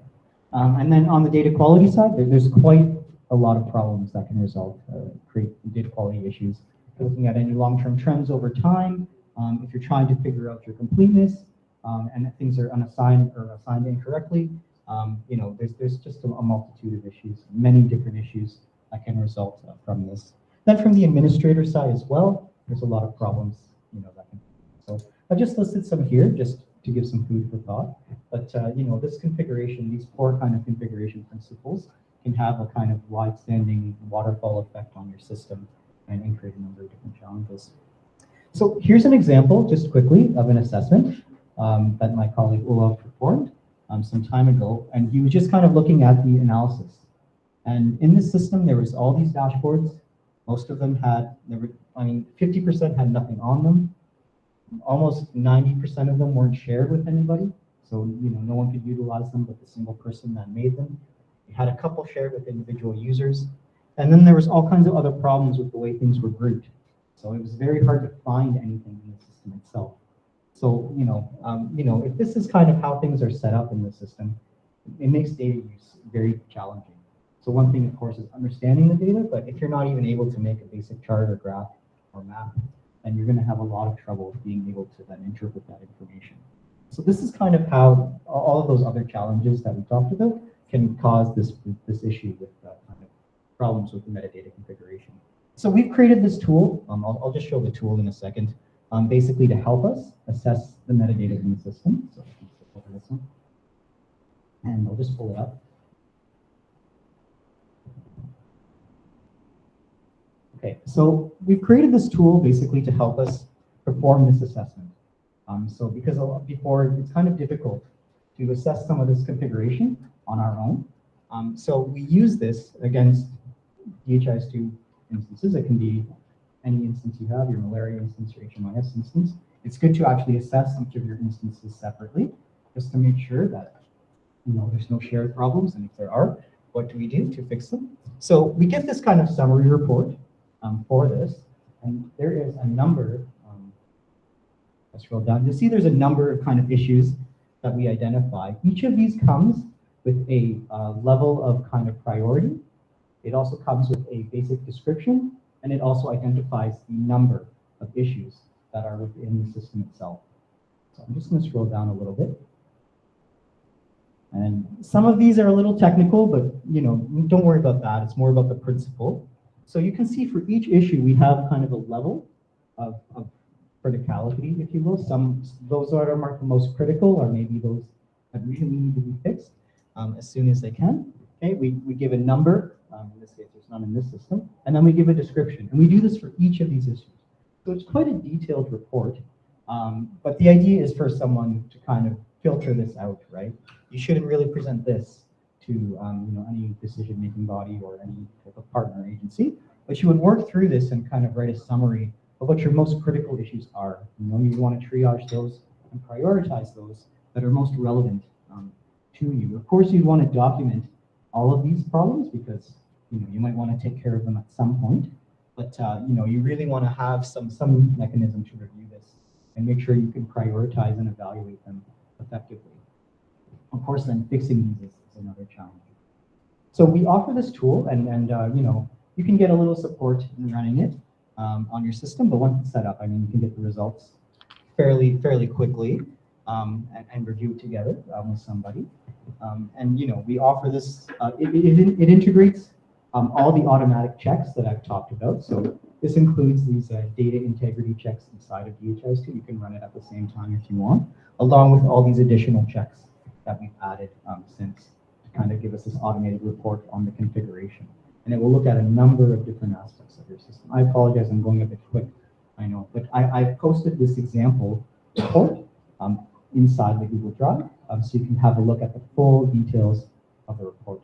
Um, and then on the data quality side, there's quite a lot of problems that can result, uh, create data quality issues. Looking at any long-term trends over time, um, if you're trying to figure out your completeness, um, and things are unassigned or assigned incorrectly, um, you know, there's, there's just a, a, multitude of issues, many different issues that can result uh, from this. Then from the administrator side as well, there's a lot of problems, you know, that can, so I've just listed some here just to give some food for thought. But, uh, you know, this configuration, these four kind of configuration principles can have a kind of wide-standing waterfall effect on your system and create a number of different challenges. So here's an example, just quickly, of an assessment um, that my colleague Olaf performed um, some time ago. And he was just kind of looking at the analysis. And in this system, there was all these dashboards. Most of them had, there were, I mean, 50% had nothing on them. Almost 90% of them weren't shared with anybody. So, you know, no one could utilize them but the single person that made them. We had a couple shared with individual users. And then there was all kinds of other problems with the way things were grouped. So it was very hard to find anything in the system itself. So, you know, um, you know, if this is kind of how things are set up in the system, it makes data use very challenging. So one thing, of course, is understanding the data, but if you're not even able to make a basic chart or graph or map, then you're going to have a lot of trouble being able to then interpret that information. So this is kind of how all of those other challenges that we talked about can cause this, this issue with uh, kind of problems with the metadata configuration. So we've created this tool. Um, I'll, I'll just show the tool in a second, um, basically to help us assess the metadata in the system. So over this one. And I'll just pull it up. Okay, so we've created this tool basically to help us perform this assessment. Um, so because before it's kind of difficult to assess some of this configuration on our own. Um, so we use this against DHIS2 instances. It can be any instance you have, your malaria instance, your HMIS instance. It's good to actually assess each of your instances separately, just to make sure that you know there's no shared problems, and if there are, what do we do to fix them? So we get this kind of summary report um, for this, and there is a number. Um, let's scroll down. You'll see there's a number of kind of issues that we identify. Each of these comes with a uh, level of kind of priority. It also comes with a basic description, and it also identifies the number of issues that are within the system itself. So I'm just going to scroll down a little bit. And some of these are a little technical, but you know, don't worry about that. It's more about the principle. So you can see for each issue, we have kind of a level of, of criticality, if you will. Some those that are marked the most critical are maybe those that really need to be fixed um, as soon as they can. Okay, we, we give a number, um, in this case there's none in this system, and then we give a description. And we do this for each of these issues. So it's quite a detailed report, um, but the idea is for someone to kind of filter this out, right? You shouldn't really present this to um, you know any decision-making body or any type of partner agency, but you would work through this and kind of write a summary of what your most critical issues are. You know, you want to triage those and prioritize those that are most relevant um, to you. Of course, you'd want to document all of these problems because you know you might want to take care of them at some point. But uh, you know, you really want to have some some mechanism to review this and make sure you can prioritize and evaluate them effectively. Of course, then fixing these is, is another challenge. So we offer this tool, and and uh, you know, you can get a little support in running it um, on your system, but once it's set up, I mean, you can get the results fairly fairly quickly um, and, and review it together um, with somebody. Um, and you know, we offer this. Uh, it, it, it integrates um, all the automatic checks that I've talked about. So this includes these uh, data integrity checks inside of DHIS2. You can run it at the same time if you want, along with all these additional checks that we've added um, since to kind of give us this automated report on the configuration. And it will look at a number of different aspects of your system. I apologize, I'm going a bit quick, I know, but I, I posted this example report um, inside the Google Drive, um, so you can have a look at the full details of the report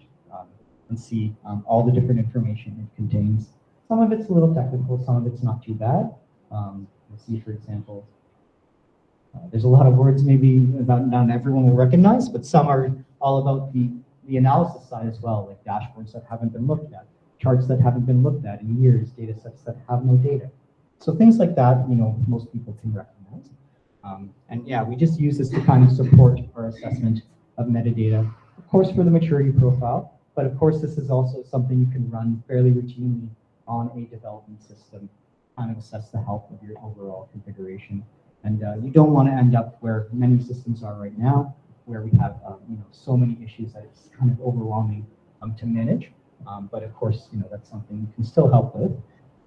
and see um, all the different information it contains. Some of it's a little technical, some of it's not too bad. Um, you'll see, for example, uh, there's a lot of words maybe that not everyone will recognize, but some are all about the, the analysis side as well, like dashboards that haven't been looked at, charts that haven't been looked at in years, data sets that have no data. So things like that, you know, most people can recognize. Um, and yeah, we just use this to kind of support our assessment of metadata, of course, for the maturity profile, but of course, this is also something you can run fairly routinely on a development system, kind of assess the health of your overall configuration. And uh, you don't want to end up where many systems are right now, where we have um, you know so many issues that it's kind of overwhelming um, to manage. Um, but of course, you know that's something you can still help with.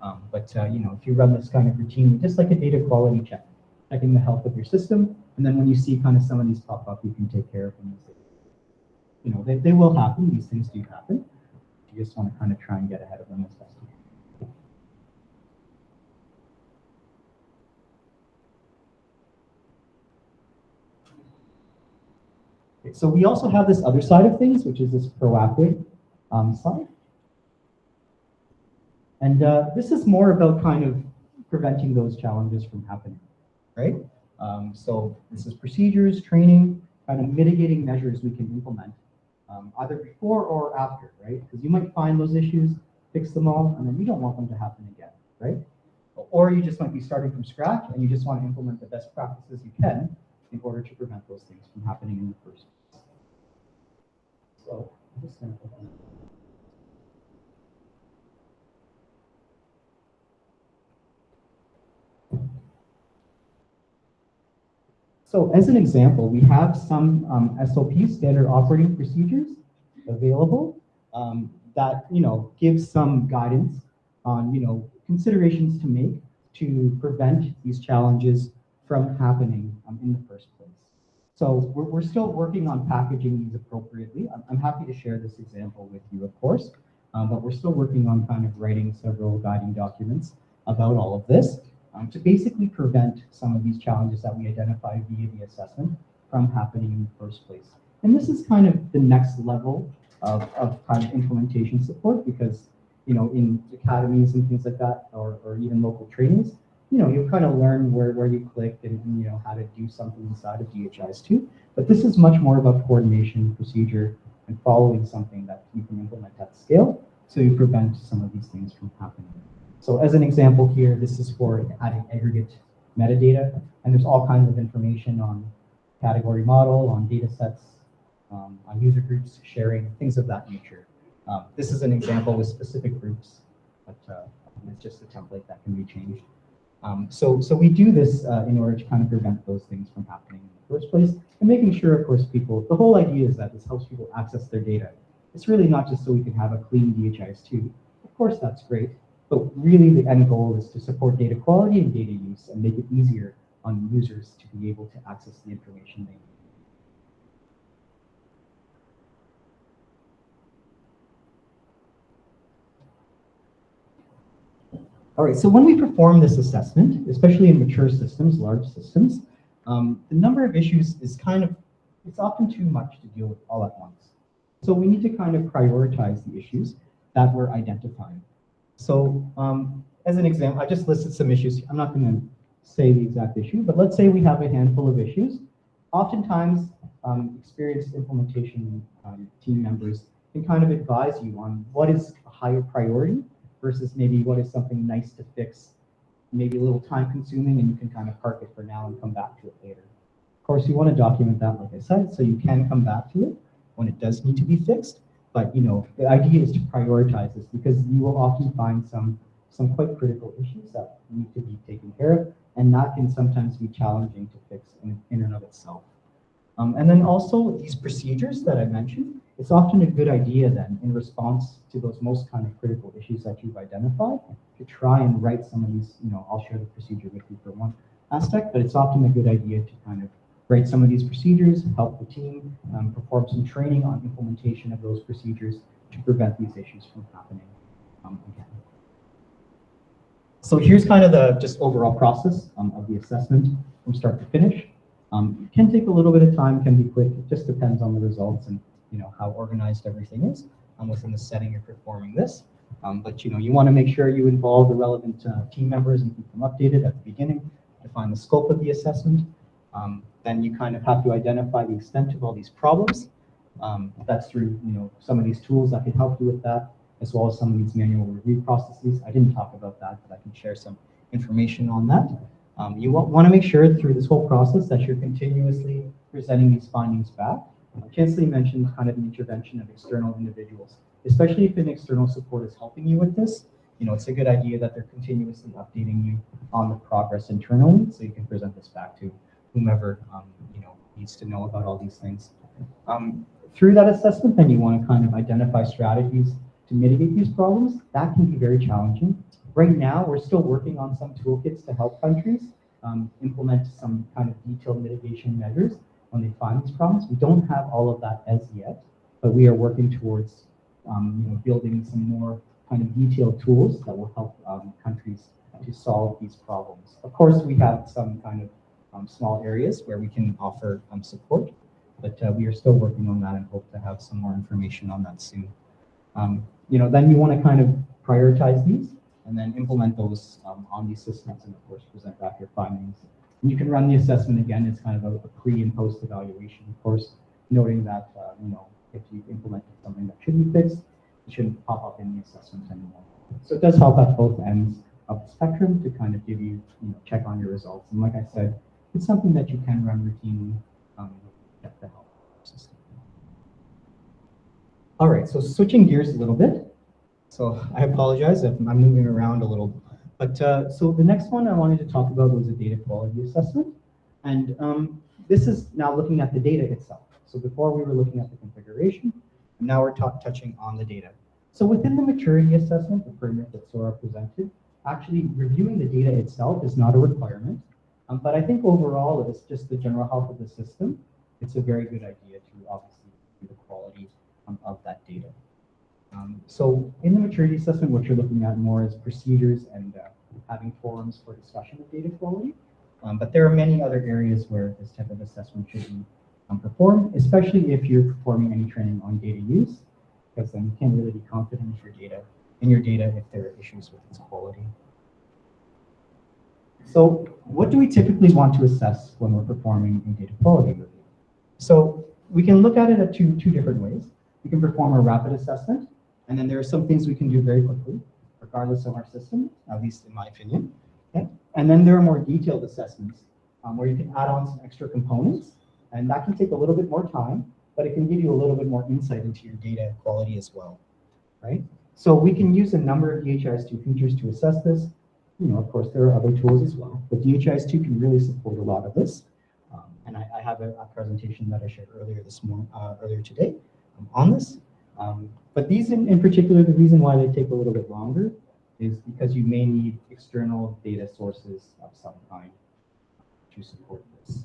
Um, but uh, you know, if you run this kind of routinely, just like a data quality check, checking the health of your system, and then when you see kind of some of these pop up, you can take care of them. You know, they, they will happen. These things do happen. You just want to kind of try and get ahead of them as best you can. So we also have this other side of things, which is this proactive um, side. And uh, this is more about kind of preventing those challenges from happening, right? Um, so this is procedures, training, kind of mitigating measures we can implement, um, either before or after, right? Because you might find those issues, fix them all, and then you don't want them to happen again, right? Or you just might be starting from scratch and you just want to implement the best practices you can in order to prevent those things from happening in the first place. So I'm just gonna open So as an example, we have some um, SOPs, standard operating procedures, available um, that you know give some guidance on you know considerations to make to prevent these challenges from happening um, in the first place. So we're, we're still working on packaging these appropriately. I'm, I'm happy to share this example with you, of course, um, but we're still working on kind of writing several guiding documents about all of this um, to basically prevent some of these challenges that we identify via the assessment from happening in the first place. And this is kind of the next level of, of kind of implementation support because, you know, in academies and things like that, or, or even local trainings, you know, you kind of learn where, where you click and, and, you know, how to do something inside of DHIS2. But this is much more about coordination, procedure, and following something that you can implement at scale so you prevent some of these things from happening. So as an example here, this is for adding aggregate metadata, and there's all kinds of information on category model, on data sets, um, on user groups, sharing, things of that nature. Um, this is an example with specific groups, but uh, it's just a template that can be changed. Um, so, so we do this uh, in order to kind of prevent those things from happening in the first place, and making sure, of course, people, the whole idea is that this helps people access their data. It's really not just so we can have a clean DHIS2. Of course, that's great, but really the end goal is to support data quality and data use and make it easier on users to be able to access the information they need. All right, so when we perform this assessment, especially in mature systems, large systems, um, the number of issues is kind of, it's often too much to deal with all at once. So we need to kind of prioritize the issues that we're identifying. So um, as an example, I just listed some issues. I'm not going to say the exact issue, but let's say we have a handful of issues. Oftentimes, um, experienced implementation um, team members can kind of advise you on what is a higher priority versus maybe what is something nice to fix, maybe a little time consuming and you can kind of park it for now and come back to it later. Of course, you want to document that, like I said, so you can come back to it when it does need to be fixed. But you know, the idea is to prioritize this because you will often find some some quite critical issues that need to be taken care of, and that can sometimes be challenging to fix in, in and of itself. Um, and then also these procedures that I mentioned, it's often a good idea then in response to those most kind of critical issues that you've identified to try and write some of these, you know, I'll share the procedure with you for one aspect, but it's often a good idea to kind of write some of these procedures, help the team, um, perform some training on implementation of those procedures to prevent these issues from happening um, again. So here's kind of the just overall process um, of the assessment from start to finish. Um, it can take a little bit of time, can be quick. It just depends on the results and you know how organized everything is um, within the setting you're performing this. Um, but you know you want to make sure you involve the relevant uh, team members and keep them updated at the beginning. Define the scope of the assessment. Then you kind of have to identify the extent of all these problems. Um, that's through you know some of these tools that can help you with that, as well as some of these manual review processes. I didn't talk about that, but I can share some information on that. Um, you want to make sure through this whole process that you're continuously presenting these findings back. Uh, Kinsley mentioned kind of an intervention of external individuals, especially if an external support is helping you with this. You know, it's a good idea that they're continuously updating you on the progress internally, so you can present this back to whomever um, you know needs to know about all these things. Um, through that assessment, then you want to kind of identify strategies to mitigate these problems. That can be very challenging. Right now, we're still working on some toolkits to help countries um, implement some kind of detailed mitigation measures when they find these problems. We don't have all of that as yet, but we are working towards um, you know, building some more kind of detailed tools that will help um, countries to solve these problems. Of course, we have some kind of small areas where we can offer um, support, but uh, we are still working on that and hope to have some more information on that soon. Um, you know, then you want to kind of prioritize these and then implement those um, on these systems and of course present back your findings. And you can run the assessment again as kind of a, a pre and post evaluation, of course, noting that, uh, you know, if you've implemented something that should be fixed, it shouldn't pop up in the assessment anymore. So it does help at both ends of the spectrum to kind of give you, you know, check on your results. And like I said, it's something that you can run routinely um, the help system. All right, so switching gears a little bit. So I apologize if I'm moving around a little. But uh, so the next one I wanted to talk about was a data quality assessment. And um, this is now looking at the data itself. So before we were looking at the configuration, and now we're touching on the data. So within the maturity assessment, the framework that Sora presented, actually reviewing the data itself is not a requirement. Um, but I think overall, it's just the general health of the system. It's a very good idea to obviously the quality um, of that data. Um, so in the maturity assessment, what you're looking at more is procedures and uh, having forums for discussion of data quality. Um, but there are many other areas where this type of assessment should be um, performed, especially if you're performing any training on data use, because then you can't really be confident in your data, in your data if there are issues with its quality. So what do we typically want to assess when we're performing a data quality review? So we can look at it at two, two different ways. We can perform a rapid assessment, and then there are some things we can do very quickly, regardless of our system, at least in my opinion. Okay? And then there are more detailed assessments um, where you can add on some extra components, and that can take a little bit more time, but it can give you a little bit more insight into your data quality as well, right? So we can use a number of DHIS2 features to assess this. You know, of course, there are other tools as well, but DHIS2 can really support a lot of this. Um, and I, I have a, a, presentation that I shared earlier this morning, uh, earlier today um, on this. Um, but these in, in particular, the reason why they take a little bit longer is because you may need external data sources of some kind to support this.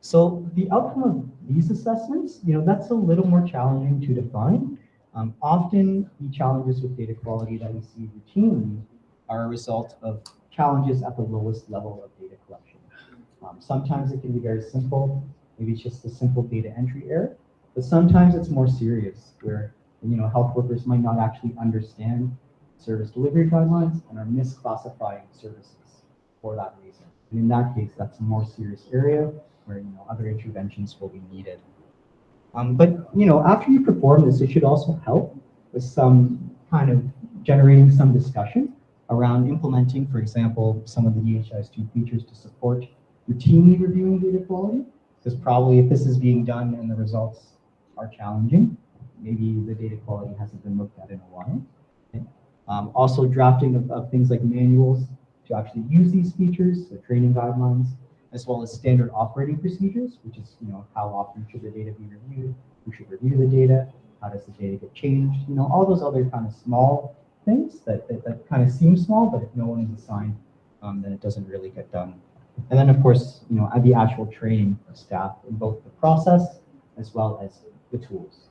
So the outcome of these assessments, you know, that's a little more challenging to define. Um, often the challenges with data quality that we see routinely are a result of challenges at the lowest level of data collection. Um, sometimes it can be very simple, maybe it's just a simple data entry error, but sometimes it's more serious where you know health workers might not actually understand service delivery guidelines and are misclassifying services for that reason. And in that case, that's a more serious area where you know other interventions will be needed. Um, but you know, after you perform this, it should also help with some kind of generating some discussion around implementing, for example, some of the DHIS2 features to support routinely reviewing data quality. Because probably if this is being done and the results are challenging, maybe the data quality hasn't been looked at in a while. Um, also drafting of, of things like manuals to actually use these features, the training guidelines, as well as standard operating procedures, which is, you know, how often should the data be reviewed, who should review the data, how does the data get changed, you know, all those other kind of small things that, that, that kind of seem small, but if no one is assigned, um, then it doesn't really get done. And then of course, you know, the actual training of staff in both the process as well as the tools.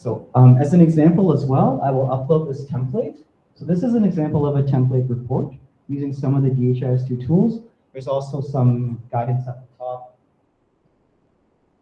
So um, as an example as well, I will upload this template. So this is an example of a template report using some of the DHIS2 tools. There's also some guidance at the top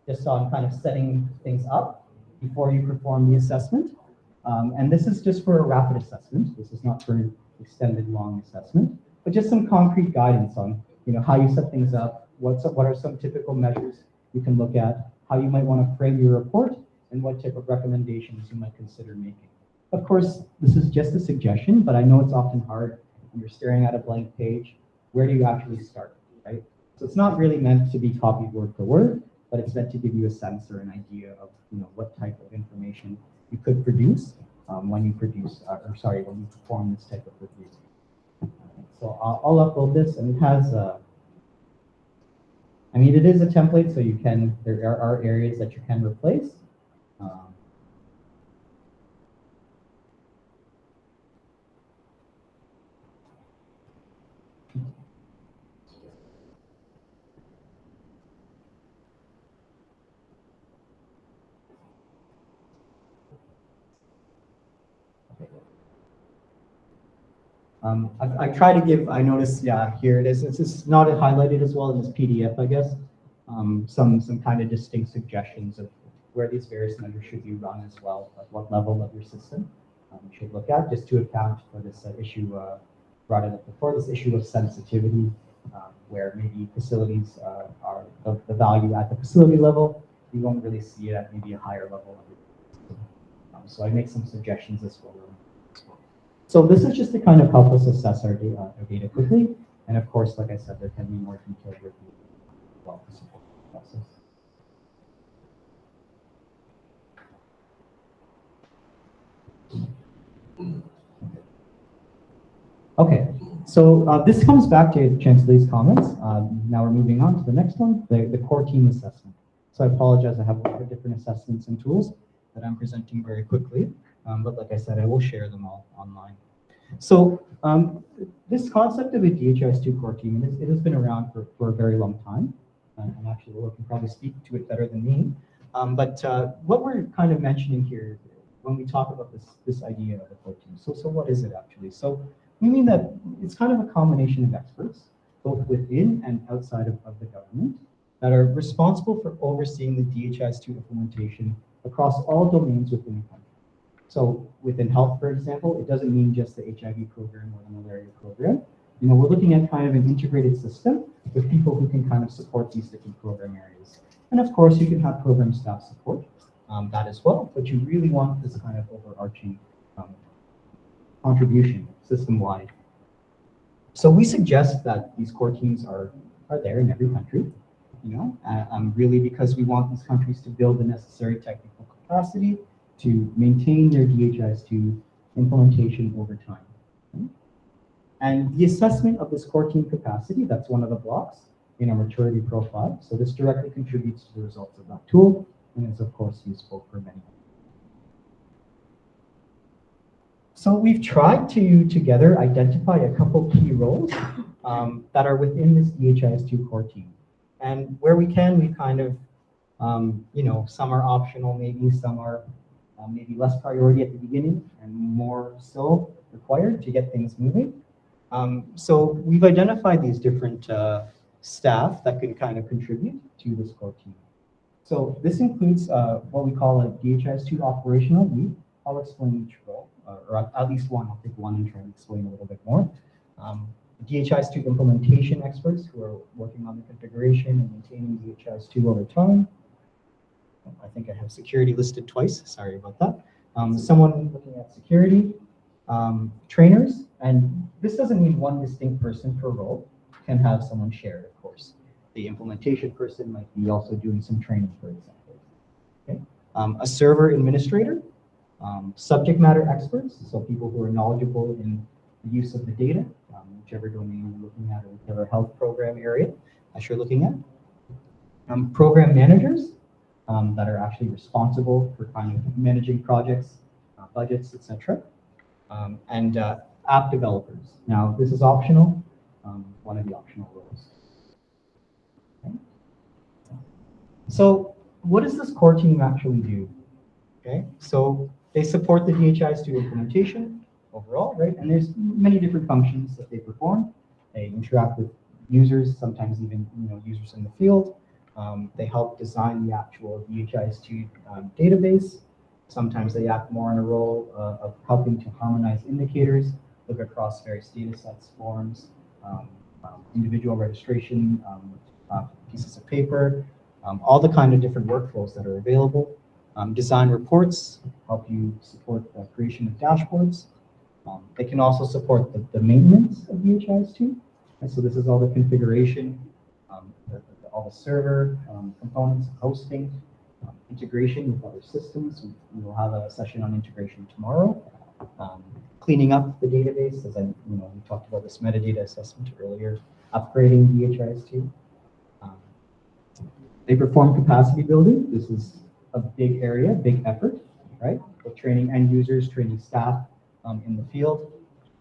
just on kind of setting things up before you perform the assessment. Um, and this is just for a rapid assessment. This is not for an extended long assessment, but just some concrete guidance on you know, how you set things up, what's, what are some typical measures you can look at, how you might want to frame your report, and what type of recommendations you might consider making. Of course, this is just a suggestion, but I know it's often hard when you're staring at a blank page. Where do you actually start, right? So it's not really meant to be copied word for word, but it's meant to give you a sense or an idea of you know what type of information you could produce um, when you produce, uh, or sorry, when you perform this type of review. So I'll, I'll upload this, and it has. Uh, I mean, it is a template, so you can. There are, are areas that you can replace. Um, Um, I, I, try to give, I notice, yeah, here it is. It's just not highlighted as well in this PDF, I guess. Um, some, some kind of distinct suggestions of where these various measures should be run as well, at what level of your system um, you should look at, just to account for this uh, issue uh, brought up before, this issue of sensitivity, um, where maybe facilities uh, are the, the, value at the facility level, you won't really see it at maybe a higher level. Um, so I make some suggestions as well. So this is just to kind of help us assess our data, our data quickly. And of course, like I said, there can be more detailed review well to support the process. Okay, so uh, this comes back to Chancellor's comments. Um, now we're moving on to the next one, the, the core team assessment. So I apologize, I have a lot of different assessments and tools that I'm presenting very quickly. Um, but like I said, I will share them all online. So um, this concept of a DHIS2 core team, it has, it has been around for, for a very long time. And, and actually, Laura can probably speak to it better than me. Um, but uh, what we're kind of mentioning here when we talk about this, this idea of a core team, so, so what is it actually? So we mean that it's kind of a combination of experts, both within and outside of, of the government, that are responsible for overseeing the DHIS2 implementation across all domains within the country. So within health, for example, it doesn't mean just the HIV program or the malaria program. You know, we're looking at kind of an integrated system with people who can kind of support these different program areas. And of course, you can have program staff support um, that as well, but you really want this kind of overarching um, contribution system-wide. So we suggest that these core teams are, are there in every country, you know, uh, um, really because we want these countries to build the necessary technical capacity to maintain their DHIS2 implementation over time. And the assessment of this core team capacity, that's one of the blocks in our maturity profile. So this directly contributes to the results of that tool and is of course useful for many. So we've tried to together identify a couple key roles um, that are within this DHIS2 core team. And where we can, we kind of, um, you know, some are optional, maybe some are uh, maybe less priority at the beginning and more so required to get things moving. Um, so we've identified these different uh, staff that can kind of contribute to this core team. So this includes uh, what we call a DHIS2 operational lead. I'll explain each role, uh, or at least one. I'll take one and try and explain a little bit more. Um, DHIS2 implementation experts who are working on the configuration and maintaining DHIS2 over time. I think I have security listed twice. Sorry about that. Um, someone looking at security, um, trainers, and this doesn't mean one distinct person per role. Can have someone shared, of course. The implementation person might be also doing some training, for example. Okay. Um, a server administrator, um, subject matter experts, so people who are knowledgeable in the use of the data, um, whichever domain you're looking at or whichever health program area that you're looking at. Um, program managers, um, that are actually responsible for kind of managing projects, uh, budgets, etc. Um, and uh, app developers. Now, this is optional, um, one of the optional roles. Okay. So what does this core team actually do? Okay, so they support the DHIS2 implementation overall, right? And there's many different functions that they perform. They interact with users, sometimes even you know users in the field. Um, they help design the actual DHIS2 um, database. Sometimes they act more in a role uh, of helping to harmonize indicators, look across various data sets, forms, um, um individual registration, um, uh, pieces of paper, um, all the kind of different workflows that are available. design reports, help you support the creation of dashboards. they can also support the, the maintenance of DHIS2. And so this is all the configuration, all the server um, components, hosting, um, integration with other systems. We, will have a session on integration tomorrow. Um, cleaning up the database, as I, you know, we talked about this metadata assessment earlier, upgrading DHIS2. Um, they perform capacity building. This is a big area, big effort, right? With training end users, training staff um, in the field.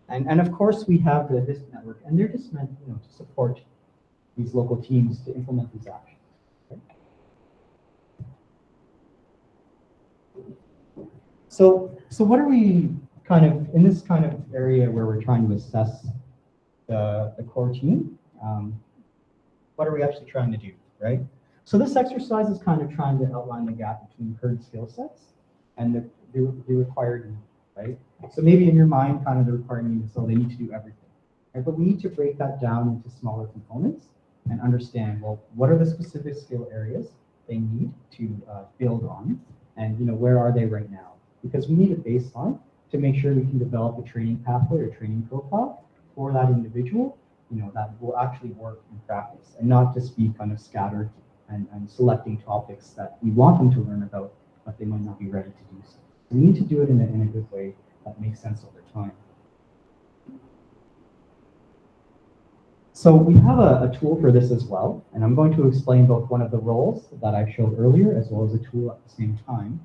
And, and of course, we have the HISP network, and they're just meant you know, to support these local teams to implement these actions. So, so what are we kind of, in this kind of area where we're trying to assess the, the core team, um, what are we actually trying to do, right? So this exercise is kind of trying to outline the gap between current skill sets and the, the, the required need, right? So maybe in your mind, kind of the required need is, so they need to do everything, right? But we need to break that down into smaller components and understand, well, what are the specific skill areas they need to uh, build on? And, you know, where are they right now? because we need a baseline to make sure we can develop a training pathway or training profile for that individual, you know, that will actually work in practice and not just be kind of scattered and, and selecting topics that we want them to learn about, but they might not be ready to do so. We need to do it in a, in a good way that makes sense over time. So we have a, a tool for this as well, and I'm going to explain both one of the roles that I showed earlier as well as a tool at the same time.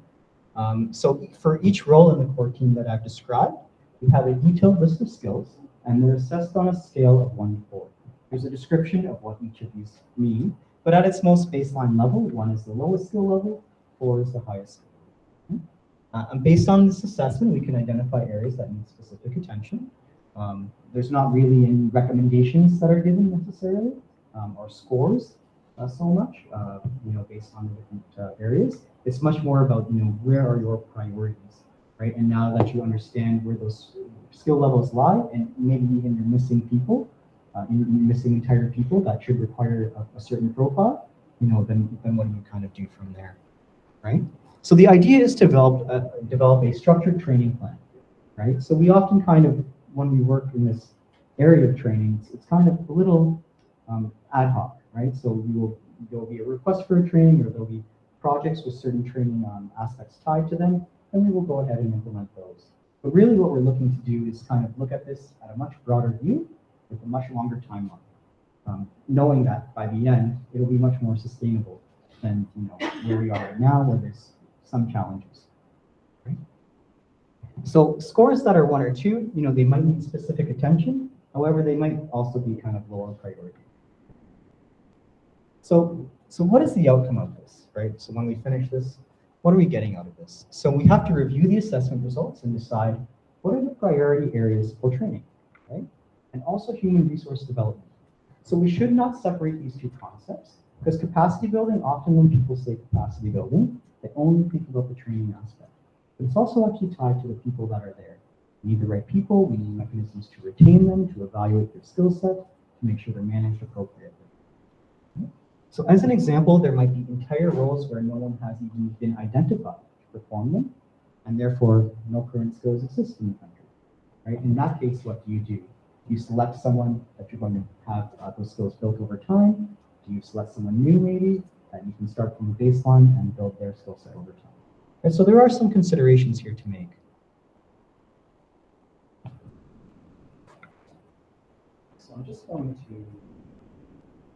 Um, so for each role in the core team that I've described, we have a detailed list of skills, and they're assessed on a scale of one to four. There's a description of what each of these mean, but at its most baseline level, one is the lowest skill level, four is the highest skill level. Uh, and based on this assessment, we can identify areas that need specific attention. Um, there's not really any recommendations that are given necessarily, um, or scores uh, so much, uh, you know, based on the different uh, areas. It's much more about, you know, where are your priorities, right? And now that you understand where those skill levels lie, and maybe even you're missing people, uh, you're missing entire people that should require a, a certain profile, you know, then, then what do you kind of do from there, right? So the idea is to develop, uh, develop a structured training plan, right? So we often kind of, when we work in this area of training, it's, kind of a little um, ad hoc, right? So we will, there'll be a request for a training or there'll be projects with certain training um, aspects tied to them, and we will go ahead and implement those. But really what we're looking to do is kind of look at this at a much broader view with a much longer timeline, um, knowing that by the end, it'll be much more sustainable than you know where we are right now, where there's some challenges. So scores that are one or two, you know, they might need specific attention. However, they might also be kind of lower priority. So, so what is the outcome of this, right? So when we finish this, what are we getting out of this? So we have to review the assessment results and decide what are the priority areas for training, right? And also human resource development. So we should not separate these two concepts because capacity building, often when people say capacity building, they only think about the training aspect. But it's also actually tied to the people that are there. We need the right people, we need mechanisms to retain them, to evaluate their skill set, to make sure they're managed appropriately. So as an example, there might be entire roles where no one has even been identified to perform them, and therefore no current skills exist in the country. Right? In that case, what do you do? You select someone that you're going to have uh, those skills built over time? Do you select someone new maybe that you can start from a baseline and build their skill set over time? And so there are some considerations here to make. So I'm just going to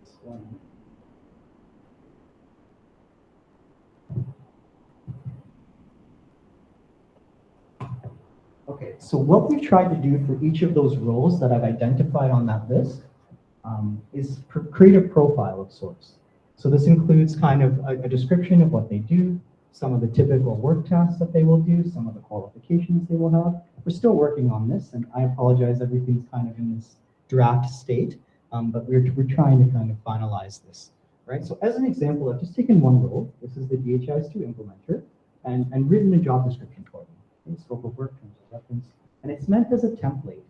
explain. Okay, so what we've tried to do for each of those roles that I've identified on that list um, is create a profile of sorts. So this includes kind of a, a description of what they do, some of the typical work tasks that they will do, some of the qualifications they will have. We're still working on this, and I apologize, everything's kind of in this draft state, um, but we're, we're trying to kind of finalize this, right? So as an example, I've just taken one role. This is the DHIS2 implementer, and, and written a job description for them. Okay, scope of work, terms of reference, and it's meant as a template,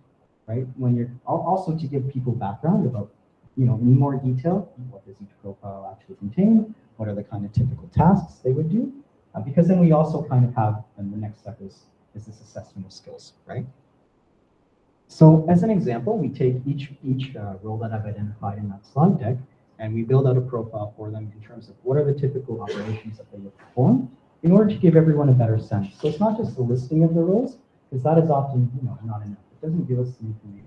right? When you're also to give people background about, you know, in more detail, what does each profile actually contain? What are the kind of typical tasks they would do? Uh, because then we also kind of have, and the next step is, is this assessment of skills, right? So as an example, we take each, each uh, role that I've identified in that slide deck, and we build out a profile for them in terms of what are the typical operations that they would perform in order to give everyone a better sense. So it's not just the listing of the roles, because that is often, you know, not enough. It doesn't give us the information.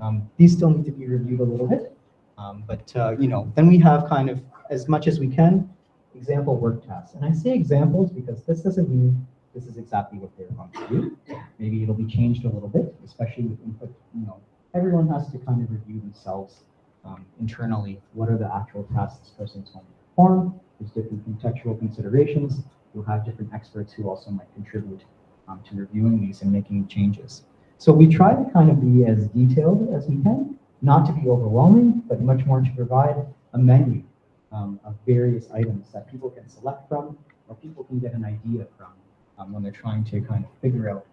Um, these still need to be reviewed a little bit, um, but uh, you know, then we have kind of as much as we can example work tasks. And I say examples because this doesn't mean this is exactly what they're going to do. Maybe it'll be changed a little bit, especially with input. You know, everyone has to kind of review themselves um, internally. What are the actual tasks this person's going to perform? There's different contextual considerations. You'll have different experts who also might contribute um, to reviewing these and making changes. So we try to kind of be as detailed as we can, not to be overwhelming, but much more to provide a menu um, of various items that people can select from or people can get an idea from um, when they're trying to kind of figure out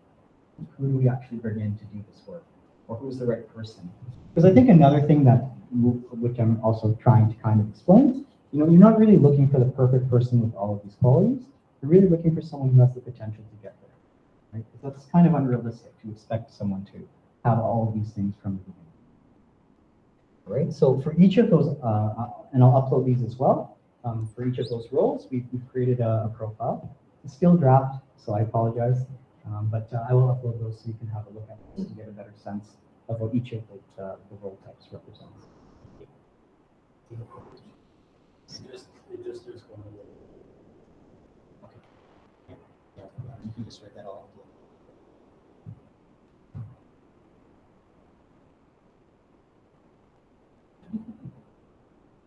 who do we actually bring in to do this work or who's the right person. Because I think another thing that, which I'm also trying to kind of explain, you know, you're not really looking for the perfect person with all of these qualities. You're really looking for someone who has the potential to get right? 'Cause that's kind of unrealistic to expect someone to have all of these things from the beginning. Right, so for each of those, uh, uh, and I'll upload these as well. Um, for each of those roles, we've, we've created a, a profile. It's still draft, so I apologize. Um, but uh, I will upload those so you can have a look at this and get a better sense of what each of the, uh, the role types represents. Just, just to. You can just write that all.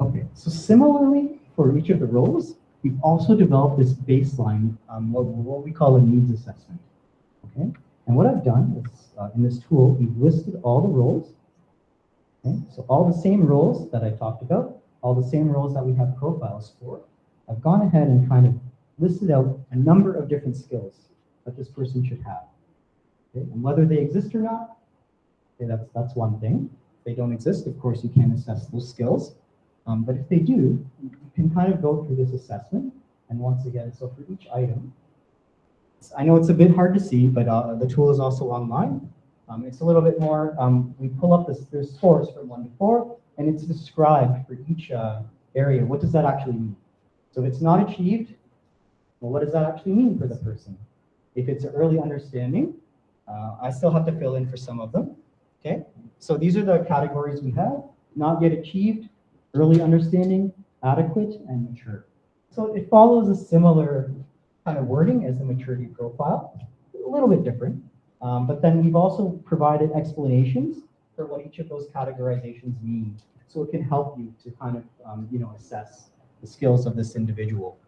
Okay, so similarly, for each of the roles, we've also developed this baseline, um, what, what we call a needs assessment. Okay, and what I've done is, uh, in this tool, we've listed all the roles. Okay, so all the same roles that I talked about, all the same roles that we have profiles for. I've gone ahead and kind of listed out a number of different skills that this person should have. Okay, and whether they exist or not, okay, that's that's one thing. If they don't exist, of course, you can't assess those skills. Um, but if they do, you can kind of go through this assessment. And once again, so for each item, I know it's a bit hard to see, but uh, the tool is also online. Um, it's a little bit more, um, we pull up this, there's scores from one to four, and it's described for each uh, area. What does that actually mean? So if it's not achieved, well, what does that actually mean for the person? If it's early understanding, uh, I still have to fill in for some of them. Okay, so these are the categories we have: not yet achieved, early understanding, adequate, and mature. So it follows a similar kind of wording as the maturity profile, a little bit different. Um, but then we've also provided explanations for what each of those categorizations mean. So it can help you to kind of, um, you know, assess the skills of this individual.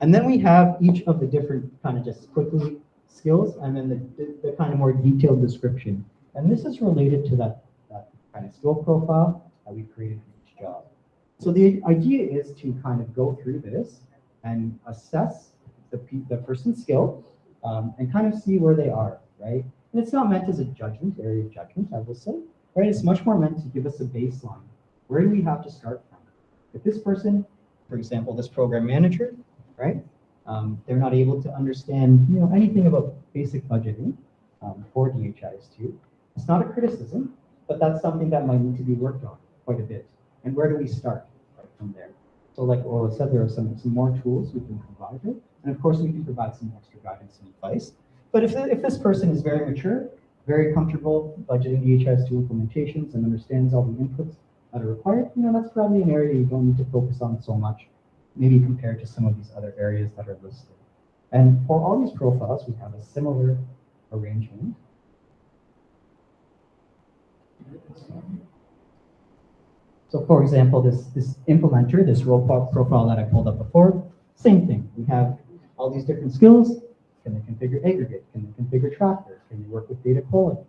And then we have each of the different kind of just quickly skills and then the, the, the kind of more detailed description. And this is related to that, that kind of skill profile that we created for each job. So the idea is to kind of go through this and assess the, the person's skill um, and kind of see where they are, right? And it's not meant as a judgment, area of judgment, I will say, right? It's much more meant to give us a baseline. Where do we have to start from? If this person, for example, this program manager, right? Um, they're not able to understand, you know, anything about basic budgeting um, for DHIS2. It's not a criticism, but that's something that might need to be worked on quite a bit. And where do we start from there? So like Ola said, there are some, some more tools we can provide her. And of course, we can provide some extra guidance and advice. But if, if this person is very mature, very comfortable budgeting DHIS2 implementations and understands all the inputs that are required, you know, that's probably an area you don't need to focus on so much, maybe compared to some of these other areas that are listed. And for all these profiles, we have a similar arrangement. So for example, this, this implementer, this role pro- profile that I pulled up before, same thing. We have all these different skills. Can they configure aggregate? Can they configure tracker? Can they work with data quality?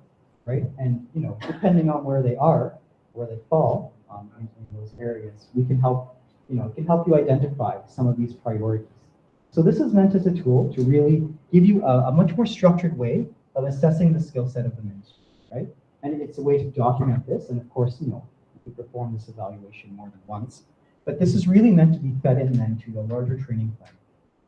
Right? And you know, depending on where they are, where they fall um, in, in those areas, we can help, you know, can help you identify some of these priorities. So this is meant as a tool to really give you a, a much more structured way of assessing the skill set of the ministry, right? And it's a way to document this. And of course, you know, perform this evaluation more than once. But this is really meant to be fed in then to a larger training plan,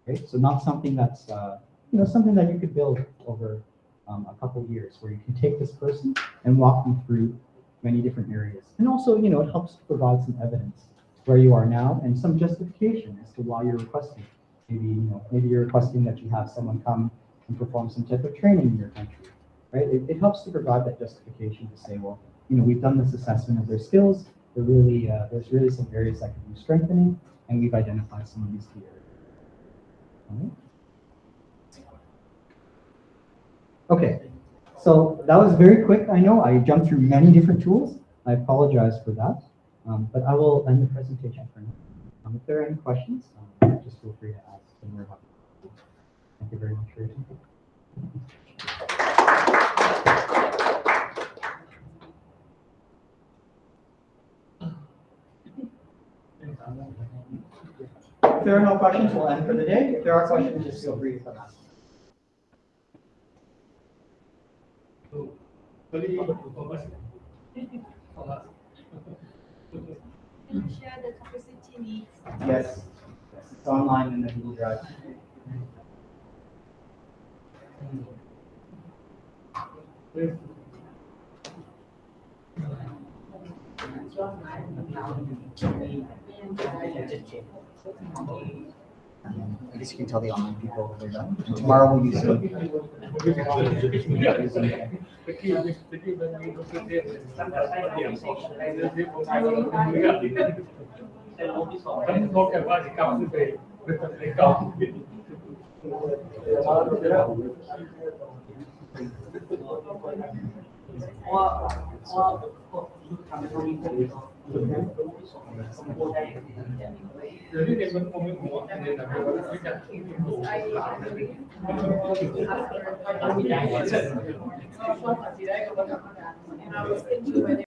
right? So not something that's, uh, you know, something that you could build over um, a couple years, where you can take this person and walk them through many different areas. And also, you know, it helps to provide some evidence where you are now and some justification as to why you're requesting. Maybe, you know, maybe you're requesting that you have someone come and perform some type of training in your country, right? It, it helps to provide that justification to say, well, you know, we've done this assessment of their skills. They're really, uh, there's really some areas that could be strengthening, and we've identified some of these key areas. Okay, so that was very quick. I know I jumped through many different tools. I apologize for that, um, but I will end the presentation for now. Um, if there are any questions, um, just feel free to ask. Thank you very much for your. There are no questions, we'll end for the day. If there are questions, just feel free to come ask. Share the capacity needs. Yes, it's online in the Google Drive. Mm. I guess you can tell the online people we're done. Tomorrow we'll use Zoom. เดี๋ยวที่เด็กมันคงไม่หัวแค่เด็กแต่ว่าไม่จัดที่ดูหลานเลยมันก็ต้องมีใจเช่นก็ต้องตัดสินใจกับเราทำงาน